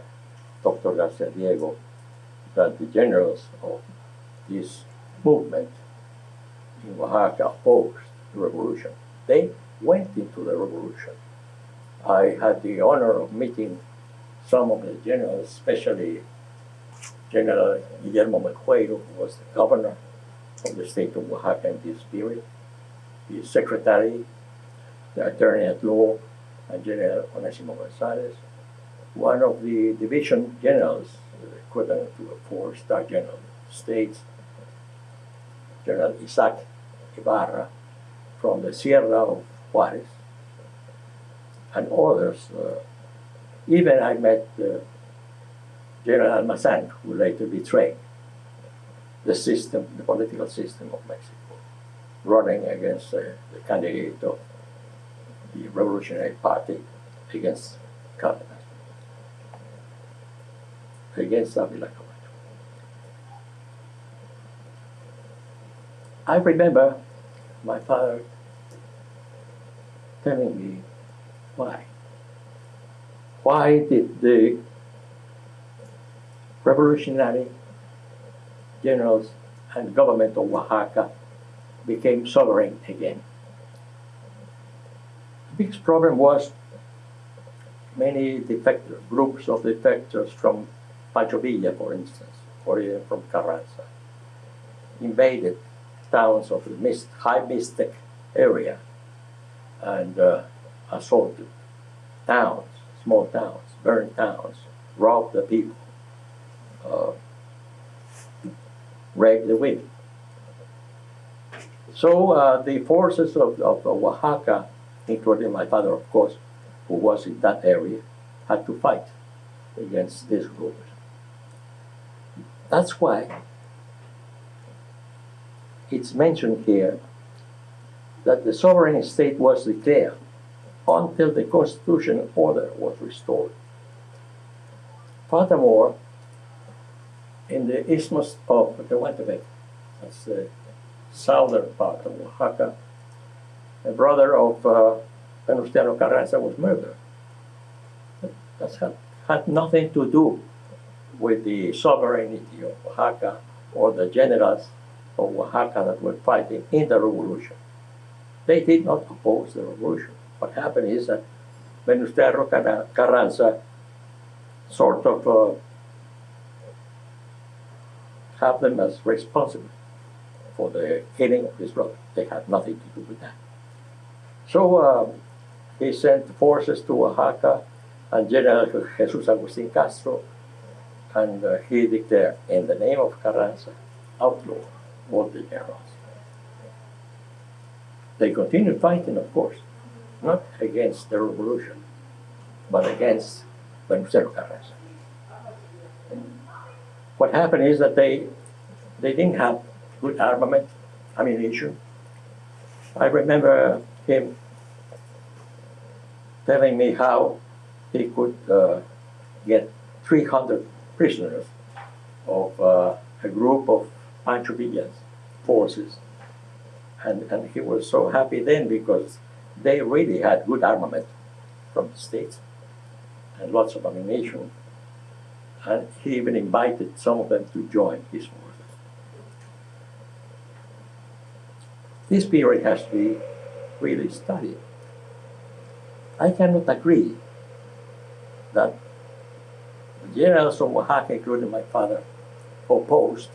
Dr. Garciadiego that the generals of this movement in Oaxaca opposed the revolution. They went into the revolution. I had the honor of meeting some of the generals, especially General Guillermo Meixueiro, who was the governor of the state of Oaxaca in this period, the secretary, the attorney at law, and General Onesimo Gonzalez, one of the division generals, equivalent to a four-star general states, General Isaac Ibarra from the Sierra of Juarez, and others. Uh, even I met uh, General Almazan, who later betrayed the system, the political system of Mexico, running against uh, the candidate of the Revolutionary Party against Cardenas, against Avila Camacho. Oh I remember my father telling me why. Why did the revolutionary generals and government of Oaxaca became sovereign again? The biggest problem was many defectors, groups of defectors from Pancho Villa, for instance, or even from Carranza, invaded towns of the mist, high mystic area and uh, assaulted towns, small towns, burned towns, robbed the people, uh, raped the women. So uh, the forces of, of Oaxaca, including my father, of course, who was in that area, had to fight against these groups. That's why it's mentioned here that the sovereign state was declared until the constitutional order was restored. Furthermore, in the isthmus of Tehuantepec, that's the southern part of Oaxaca, a brother of uh, Carranza was murdered. That had, had nothing to do with the sovereignty of Oaxaca or the generals of Oaxaca that were fighting in the revolution. They did not oppose the revolution. What happened is that Venustiano Car- Carranza sort of uh, have them as responsible for the killing of his brother. They had nothing to do with that. So um, he sent forces to Oaxaca and General Jesus Agustin Castro, and uh, he declared, in the name of Carranza, outlaw all the generals. They continued fighting, of course, not against the revolution, but against Venustiano Carranza. What happened is that they they didn't have good armament, ammunition. I remember him telling me how he could uh, get 300 prisoners of uh, a group of Pancho Villa's forces. And, and he was so happy then because they really had good armament from the States and lots of ammunition. And he even invited some of them to join his forces. This period has to be really studied. I cannot agree that generals of Oaxaca, including my father, opposed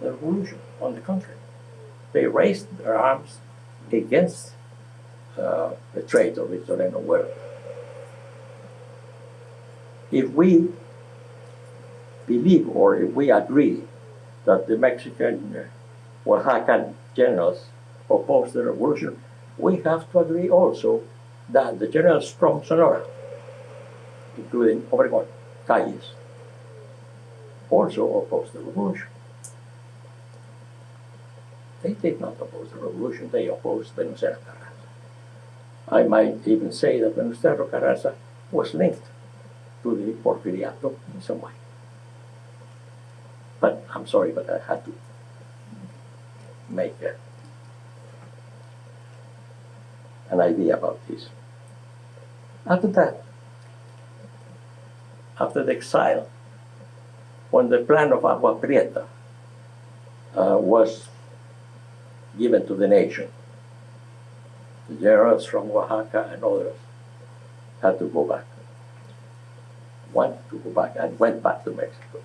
the revolution. On the contrary, they raised their arms against uh, the trade of Victoriano Huerta. If we believe or if we agree that the Mexican uh, Oaxacan generals opposed the revolution, we have to agree also that the generals from Sonora, including Obregón, Calles, also opposed the revolution. They did not oppose the revolution, they opposed Venustiano Carranza. I might even say that Venustiano Carranza was linked to the Porfiriato in some way. But I'm sorry, but I had to make an idea about this. After that, after the exile, when the plan of Agua Prieta uh, was given to the nation, the generals from Oaxaca and others had to go back. Wanted to go back and went back to Mexico.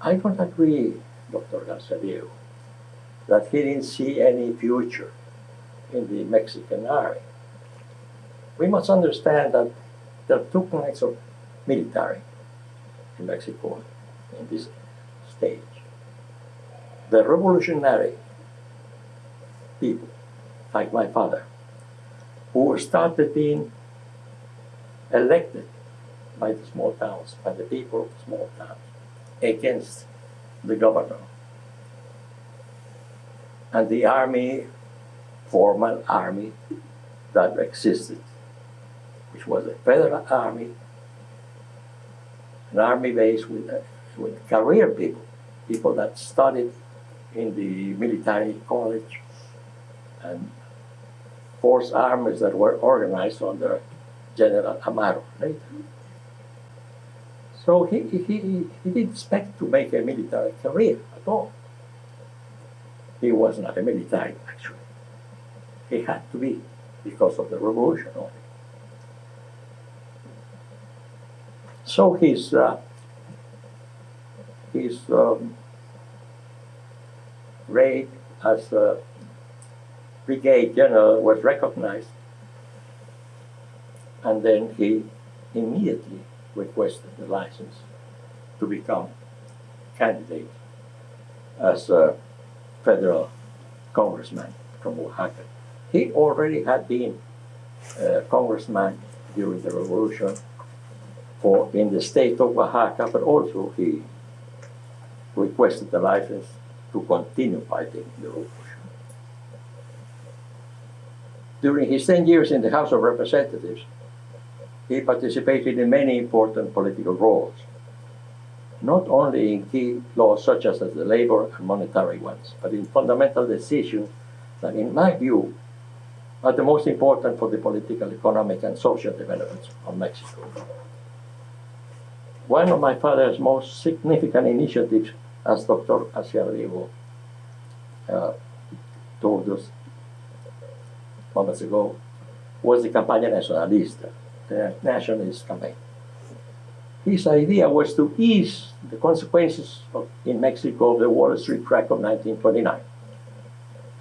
I don't agree, Dr. Garcia that he didn't see any future in the Mexican army. We must understand that there are two kinds of military in Mexico in this stage. The revolutionary people, like my father, who started in elected by the small towns, by the people of the small towns, against the governor. And the army, formal army that existed, which was a federal army, an army base with, uh, with career people, people that studied in the military college and force armies that were organized under General Amaro later. So he, he, he, he didn't expect to make a military career at all. He was not a military, actually. He had to be because of the revolution So his, uh, his um, as a brigade general was recognized, and then he immediately requested the license to become candidate as a federal congressman from Oaxaca. He already had been a congressman during the revolution for in the state of Oaxaca, but also he requested the license to continue fighting the revolution. During his 10 years in the House of Representatives, he participated in many important political roles, not only in key laws such as the labor and monetary ones, but in fundamental decisions that, in my view, are the most important for the political, economic, and social development of Mexico. One of my father's most significant initiatives, as Dr. Garciadiego uh, told us moments ago, was the Campaña Nacionalista, the nationalist campaign. His idea was to ease the consequences of, in Mexico of the Wall Street crack of 1929.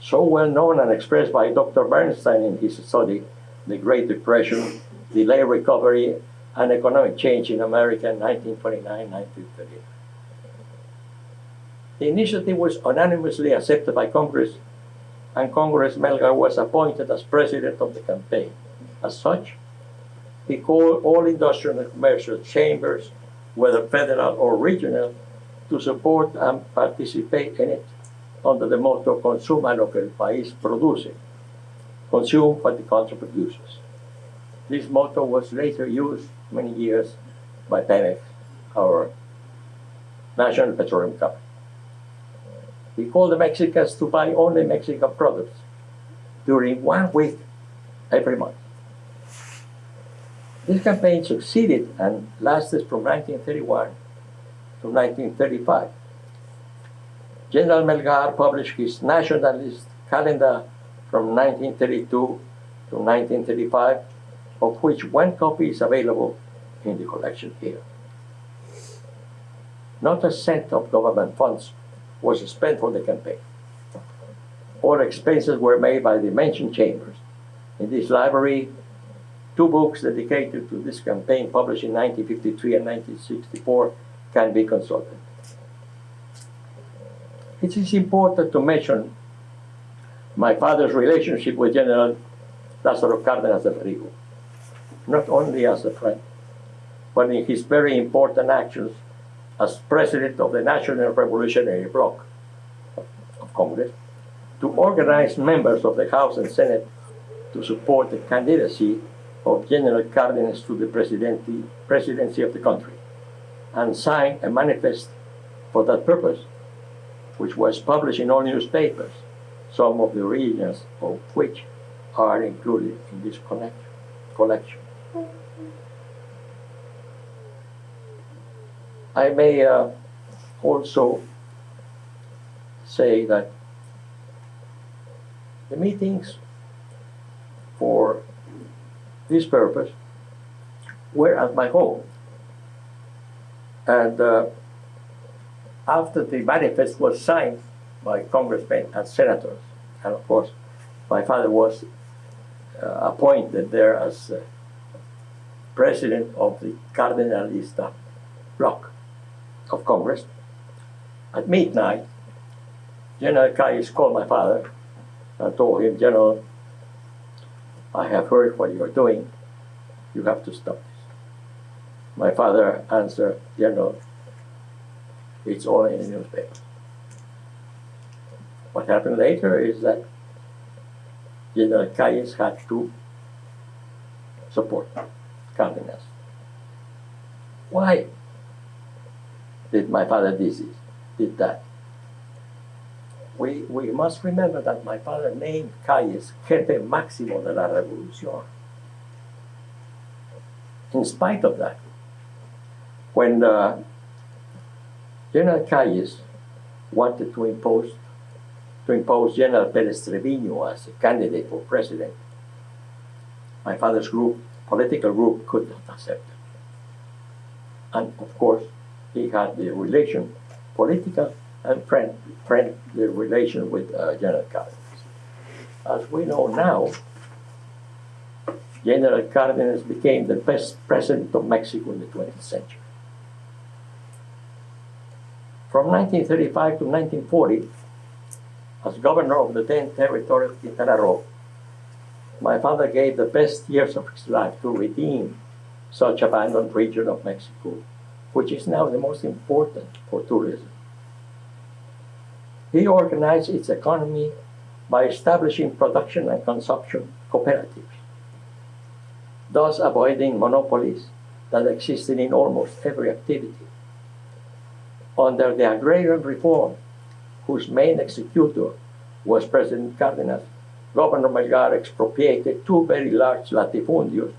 So well known and expressed by Dr. Bernstein in his study, The Great Depression, Delayed Recovery, and Economic Change in America in 1929-1930. The initiative was unanimously accepted by Congress, and Congress Melgar was appointed as president of the campaign. As such, he called all industrial and commercial chambers, whether federal or regional, to support and participate in it under the motto Consuma lo que el país produce, consume what the country produces. This motto was later used many years by Pemex, our national petroleum company. We called the Mexicans to buy only Mexican products during one week every month. This campaign succeeded and lasted from 1931 to 1935. General Melgar published his nationalist calendar from 1932 to 1935, of which one copy is available in the collection here. Not a cent of government funds was spent for the campaign. All expenses were made by the mentioned chambers. In this library, two books dedicated to this campaign, published in 1953 and 1964, can be consulted. It is important to mention my father's relationship with General Lázaro Cárdenas de Rio, not only as a friend, but in his very important actions as president of the National Revolutionary Bloc of Congress to organize members of the House and Senate to support the candidacy of General Cárdenas to the presidency, presidency of the country and sign a manifest for that purpose, which was published in all newspapers, some of the regions of which are included in this collection. I may uh, also say that the meetings for this purpose were at my home. And uh, after the manifest was signed by congressmen and senators, and of course, my father was uh, appointed there as uh, president of the Cardenalista bloc of Congress. At midnight, General Calles called my father and told him, General, I have heard what you are doing. You have to stop this. My father answered, General, it's all in the newspaper. What happened later is that General Calles had to support Cardenas. Why did my father this, did that? We, we must remember that my father named Calles jefe máximo de la revolución. In spite of that, when uh, General Calles wanted to impose to impose General Perez Treviño as a candidate for president, my father's group, political group, could not accept it. And of course, he had the relation, political and friend, friendly relation with uh, General Cardenas. As we know now, General Cardenas became the best president of Mexico in the 20th century. From 1935 to 1940, as governor of the then territory of Quintana Roo, my father gave the best years of his life to redeem such abandoned region of Mexico, which is now the most important for tourism. He organized its economy by establishing production and consumption cooperatives, thus avoiding monopolies that existed in almost every activity. Under the agrarian reform, whose main executor was President Cardenas, Governor Melgar expropriated two very large latifundios,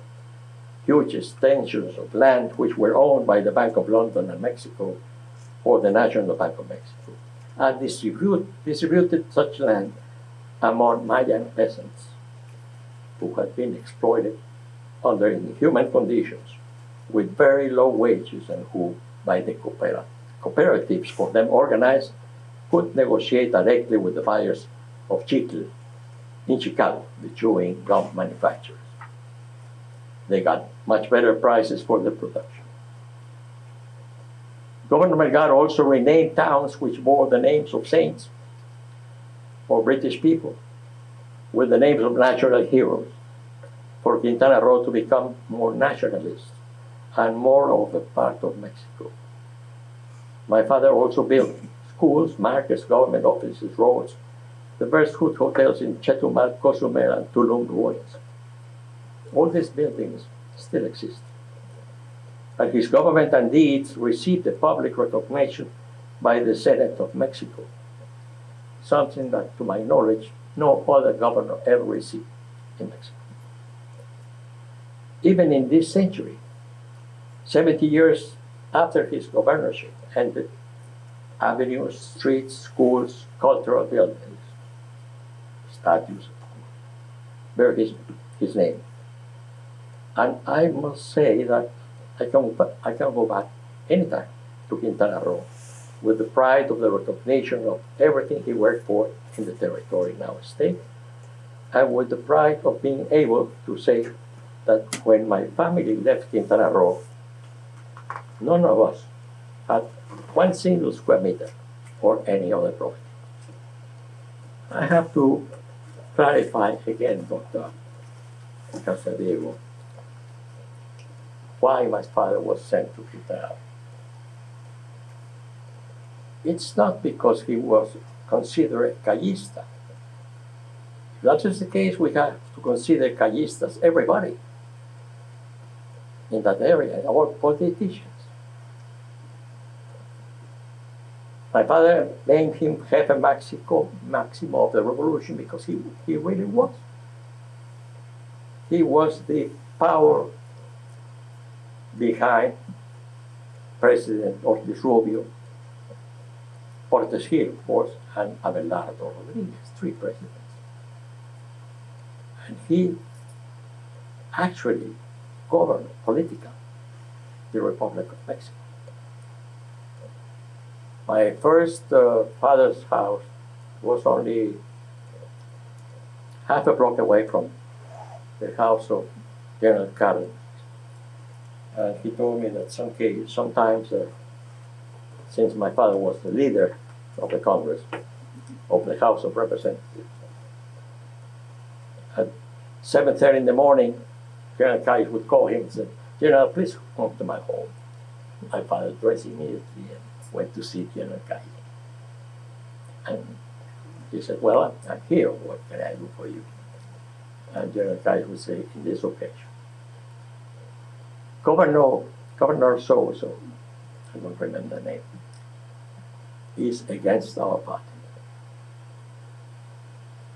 huge extensions of land which were owned by the Bank of London and Mexico or the National Bank of Mexico, and distribute, distributed such land among Mayan peasants who had been exploited under inhuman conditions with very low wages and who, by the coopera- cooperatives for them organized, could negotiate directly with the buyers of chicle in Chicago, the chewing gum manufacturers. They got much better prices for the production. Governor Melgar also renamed towns which bore the names of saints or British people with the names of natural heroes for Quintana Roo to become more nationalist and more of a part of Mexico. My father also built schools, markets, government offices, roads, the best food hotels in Chetumal, Cozumel, and Tulum ruins. All these buildings still exist. And his government and deeds received the public recognition by the Senate of Mexico, something that, to my knowledge, no other governor ever received in Mexico. Even in this century, 70 years after his governorship ended, avenues, streets, schools, cultural buildings, statues bear his, his name. And I must say that I can, I can go back anytime to Quintana Roo with the pride of the recognition of everything he worked for in the territory now state, and with the pride of being able to say that when my family left Quintana Roo, none of us had one single square meter or any other property. I have to clarify again, Dr. Garciadiego, why my father was sent to Quintana. It's not because he was considered a callista. If that is the case, we have to consider callistas everybody in that area, our politicians. My father named him Jefe Mexico, Maximo of the Revolution because he, he really was. He was the power behind President Ortiz Rubio, Portes Gil, of course, and Abelardo Rodriguez, three presidents. And he actually governed politically the Republic of Mexico. My first uh, father's house was only half a block away from the house of General Cardenas. And he told me that some sometimes, uh, since my father was the leader of the Congress, of the House of Representatives, at 7.30 in the morning, General Calles would call him and say, General, please come to my home. My father dressed immediately and went to see General Calle. And he said, Well, I'm, I'm here. What can I do for you? And General Calle would say, In this occasion, Governor, Governor so so, I don't remember the name, is against our party.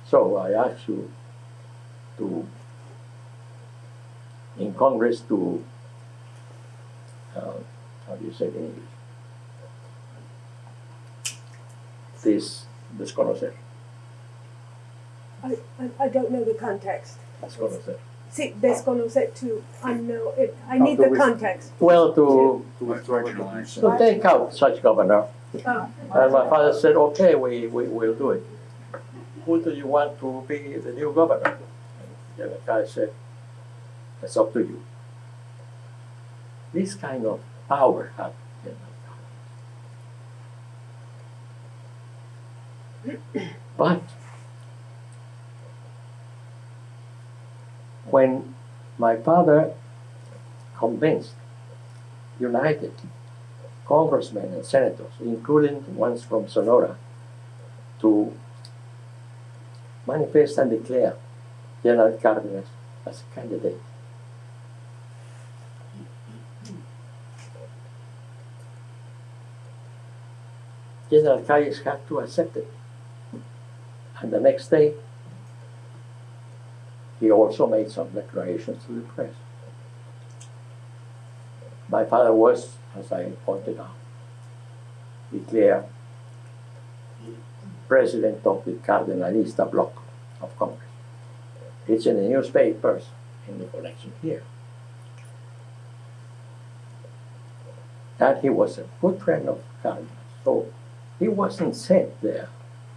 So I ask you to, in Congress, to, uh, how do you say it in English? this desconocer, I, I, I don't know the context. desconocer. See, desconocer to unknown, it, I need the context. Well, to, To marginalize. to take out such governor. Oh, And my father said, okay, we, we will do it. Who do you want to be the new governor? And the guy said, it's up to you. This kind of power had *clears throat* But when my father convinced, united congressmen and senators, including ones from Sonora, to manifest and declare General Cardenas as a candidate. General Calles had to accept it. And the next day, he also made some declarations to the press. My father was, as I pointed out, declared president of the Cardenalista bloc of Congress. It's in the newspapers in the collection here. That he was a good friend of Cardenas. So he wasn't sent there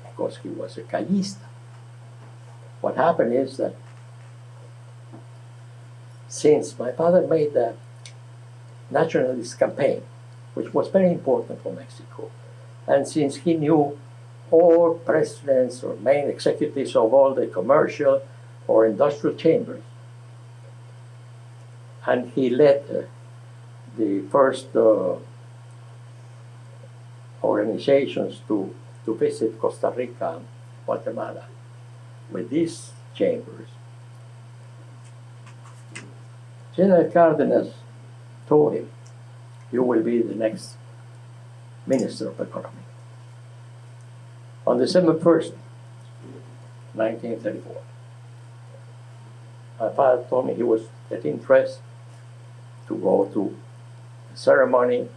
because he was a Callista. What happened is that since my father made the nationalist campaign, which was very important for Mexico, and since he knew all presidents or main executives of all the commercial or industrial chambers, and he led uh, the first uh, organizations to, to visit Costa Rica and Guatemala with these chambers. General Cardenas told him, You will be the next Minister of Economy. On December 1st, 1934, my father told me he was getting dressed to go to a ceremony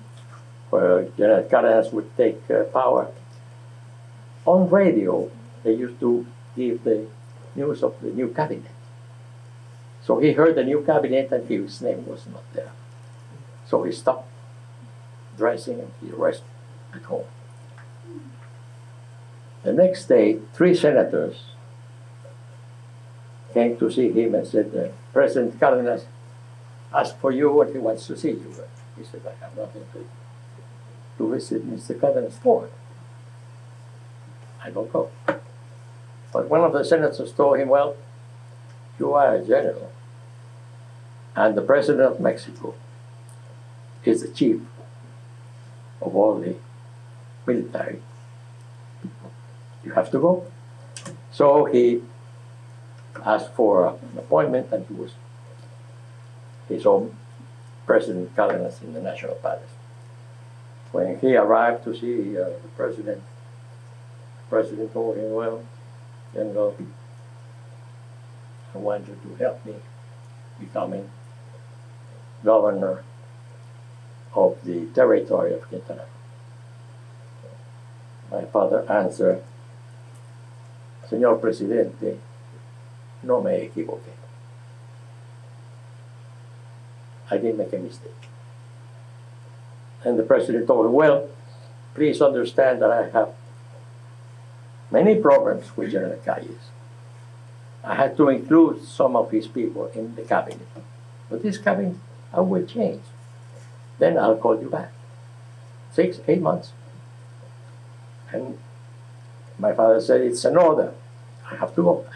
where General Cardenas would take uh, power. On radio, they used to give the news of the new cabinet. So he heard the new cabinet and his name was not there. So he stopped dressing and he rested at home. The next day, three senators came to see him and said, uh, President Cardenas asked for you and he wants to see you. He said, I have nothing to, to visit Mr. Cardenas for. I don't go. But one of the senators told him, Well, you are a general, and the president of Mexico is the chief of all the military. You have to go. So he asked for an appointment, and he was his own President Cardenas in the National Palace. When he arrived to see uh, the president, the president told him, Well, General, I want you to help me becoming governor of the territory of Quintana. My father answered, Señor Presidente, no me equivoqué. I didn't make a mistake. And the president told him, well, please understand that I have many problems with General Calles. I had to include some of his people in the cabinet. But this cabinet, I will change. Then I'll call you back. Six, eight months. And my father said, it's an order. I have to go.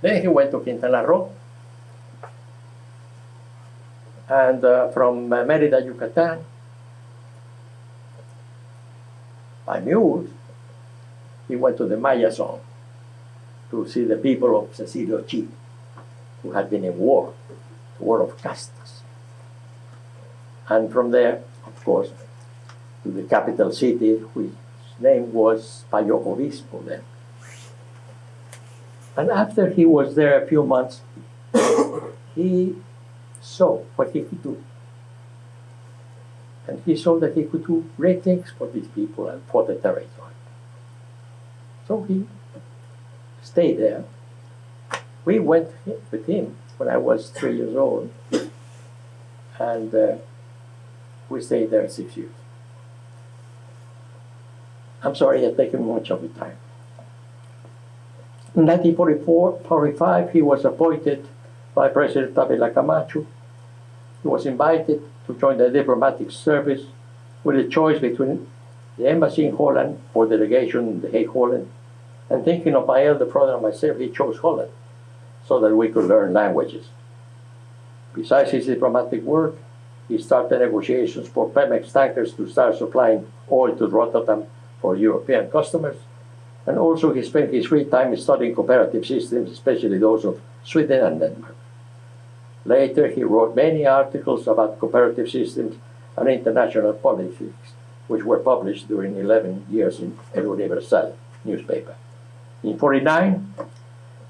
Then he went to Quintana Roo. and uh, from uh, Merida, Yucatan, by mules, he went to the Maya zone to see the people of Cecilio Chi, who had been in war, the war of castas. And from there, of course, to the capital city, whose name was Payo Obispo then. And after he was there a few months, *coughs* he saw what he could do. And he saw that he could do great things for these people and for the territory. So he stayed there. We went with him when I was three years old, and uh, we stayed there six years. I'm sorry I've taken much of your time. In 1944 45, he was appointed by President Avila Camacho. He was invited to join the diplomatic service with a choice between the embassy in Holland or the delegation in The Hague, Holland. And thinking of my elder brother and myself, he chose Holland so that we could learn languages. Besides his diplomatic work, he started negotiations for Pemex tankers to start supplying oil to Rotterdam for European customers. And also he spent his free time studying cooperative systems, especially those of Sweden and Denmark. Later, he wrote many articles about cooperative systems and international politics, which were published during 11 years in El Universal newspaper. In 49,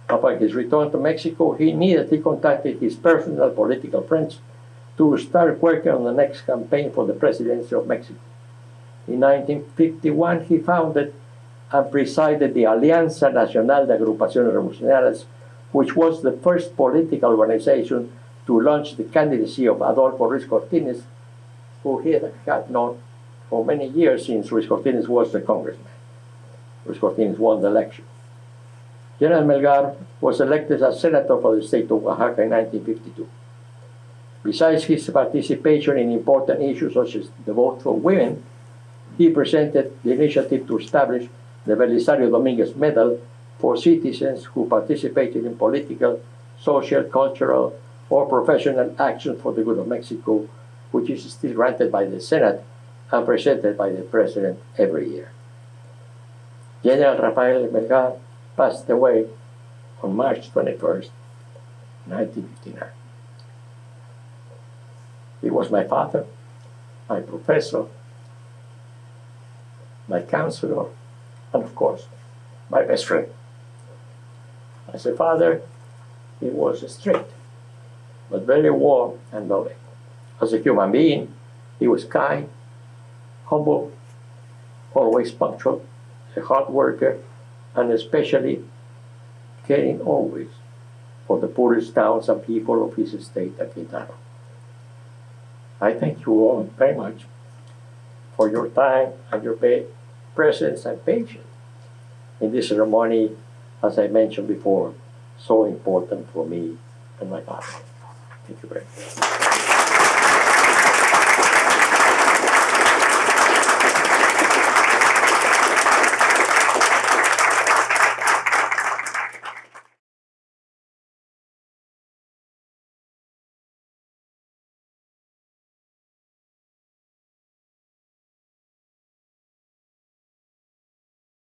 upon his return to Mexico, he immediately contacted his personal political friends to start working on the next campaign for the presidency of Mexico. In 1951, he founded and presided the Alianza Nacional de Agrupaciones Revolucionarias, which was the first political organization to launch the candidacy of Adolfo Ruiz Cortines, who he had known for many years since Ruiz Cortines was the congressman. Ruiz Cortines won the election. General Melgar was elected as senator for the state of Oaxaca in 1952. Besides his participation in important issues such as the vote for women, he presented the initiative to establish the Belisario Dominguez Medal for citizens who participated in political, social, cultural, or professional action for the good of Mexico, which is still granted by the Senate and presented by the President every year. General Rafael Melgar passed away on March 21, 1959. He was my father, my professor, my counselor, and of course, my best friend. As a father, he was strict, but very warm and loving. As a human being, he was kind, humble, always punctual, a hard worker, and especially caring always for the poorest towns and people of his estate at Quintana. I thank you all very much for your time and your presence and patience in this ceremony, as I mentioned before, so important for me and my family. Thank you very much.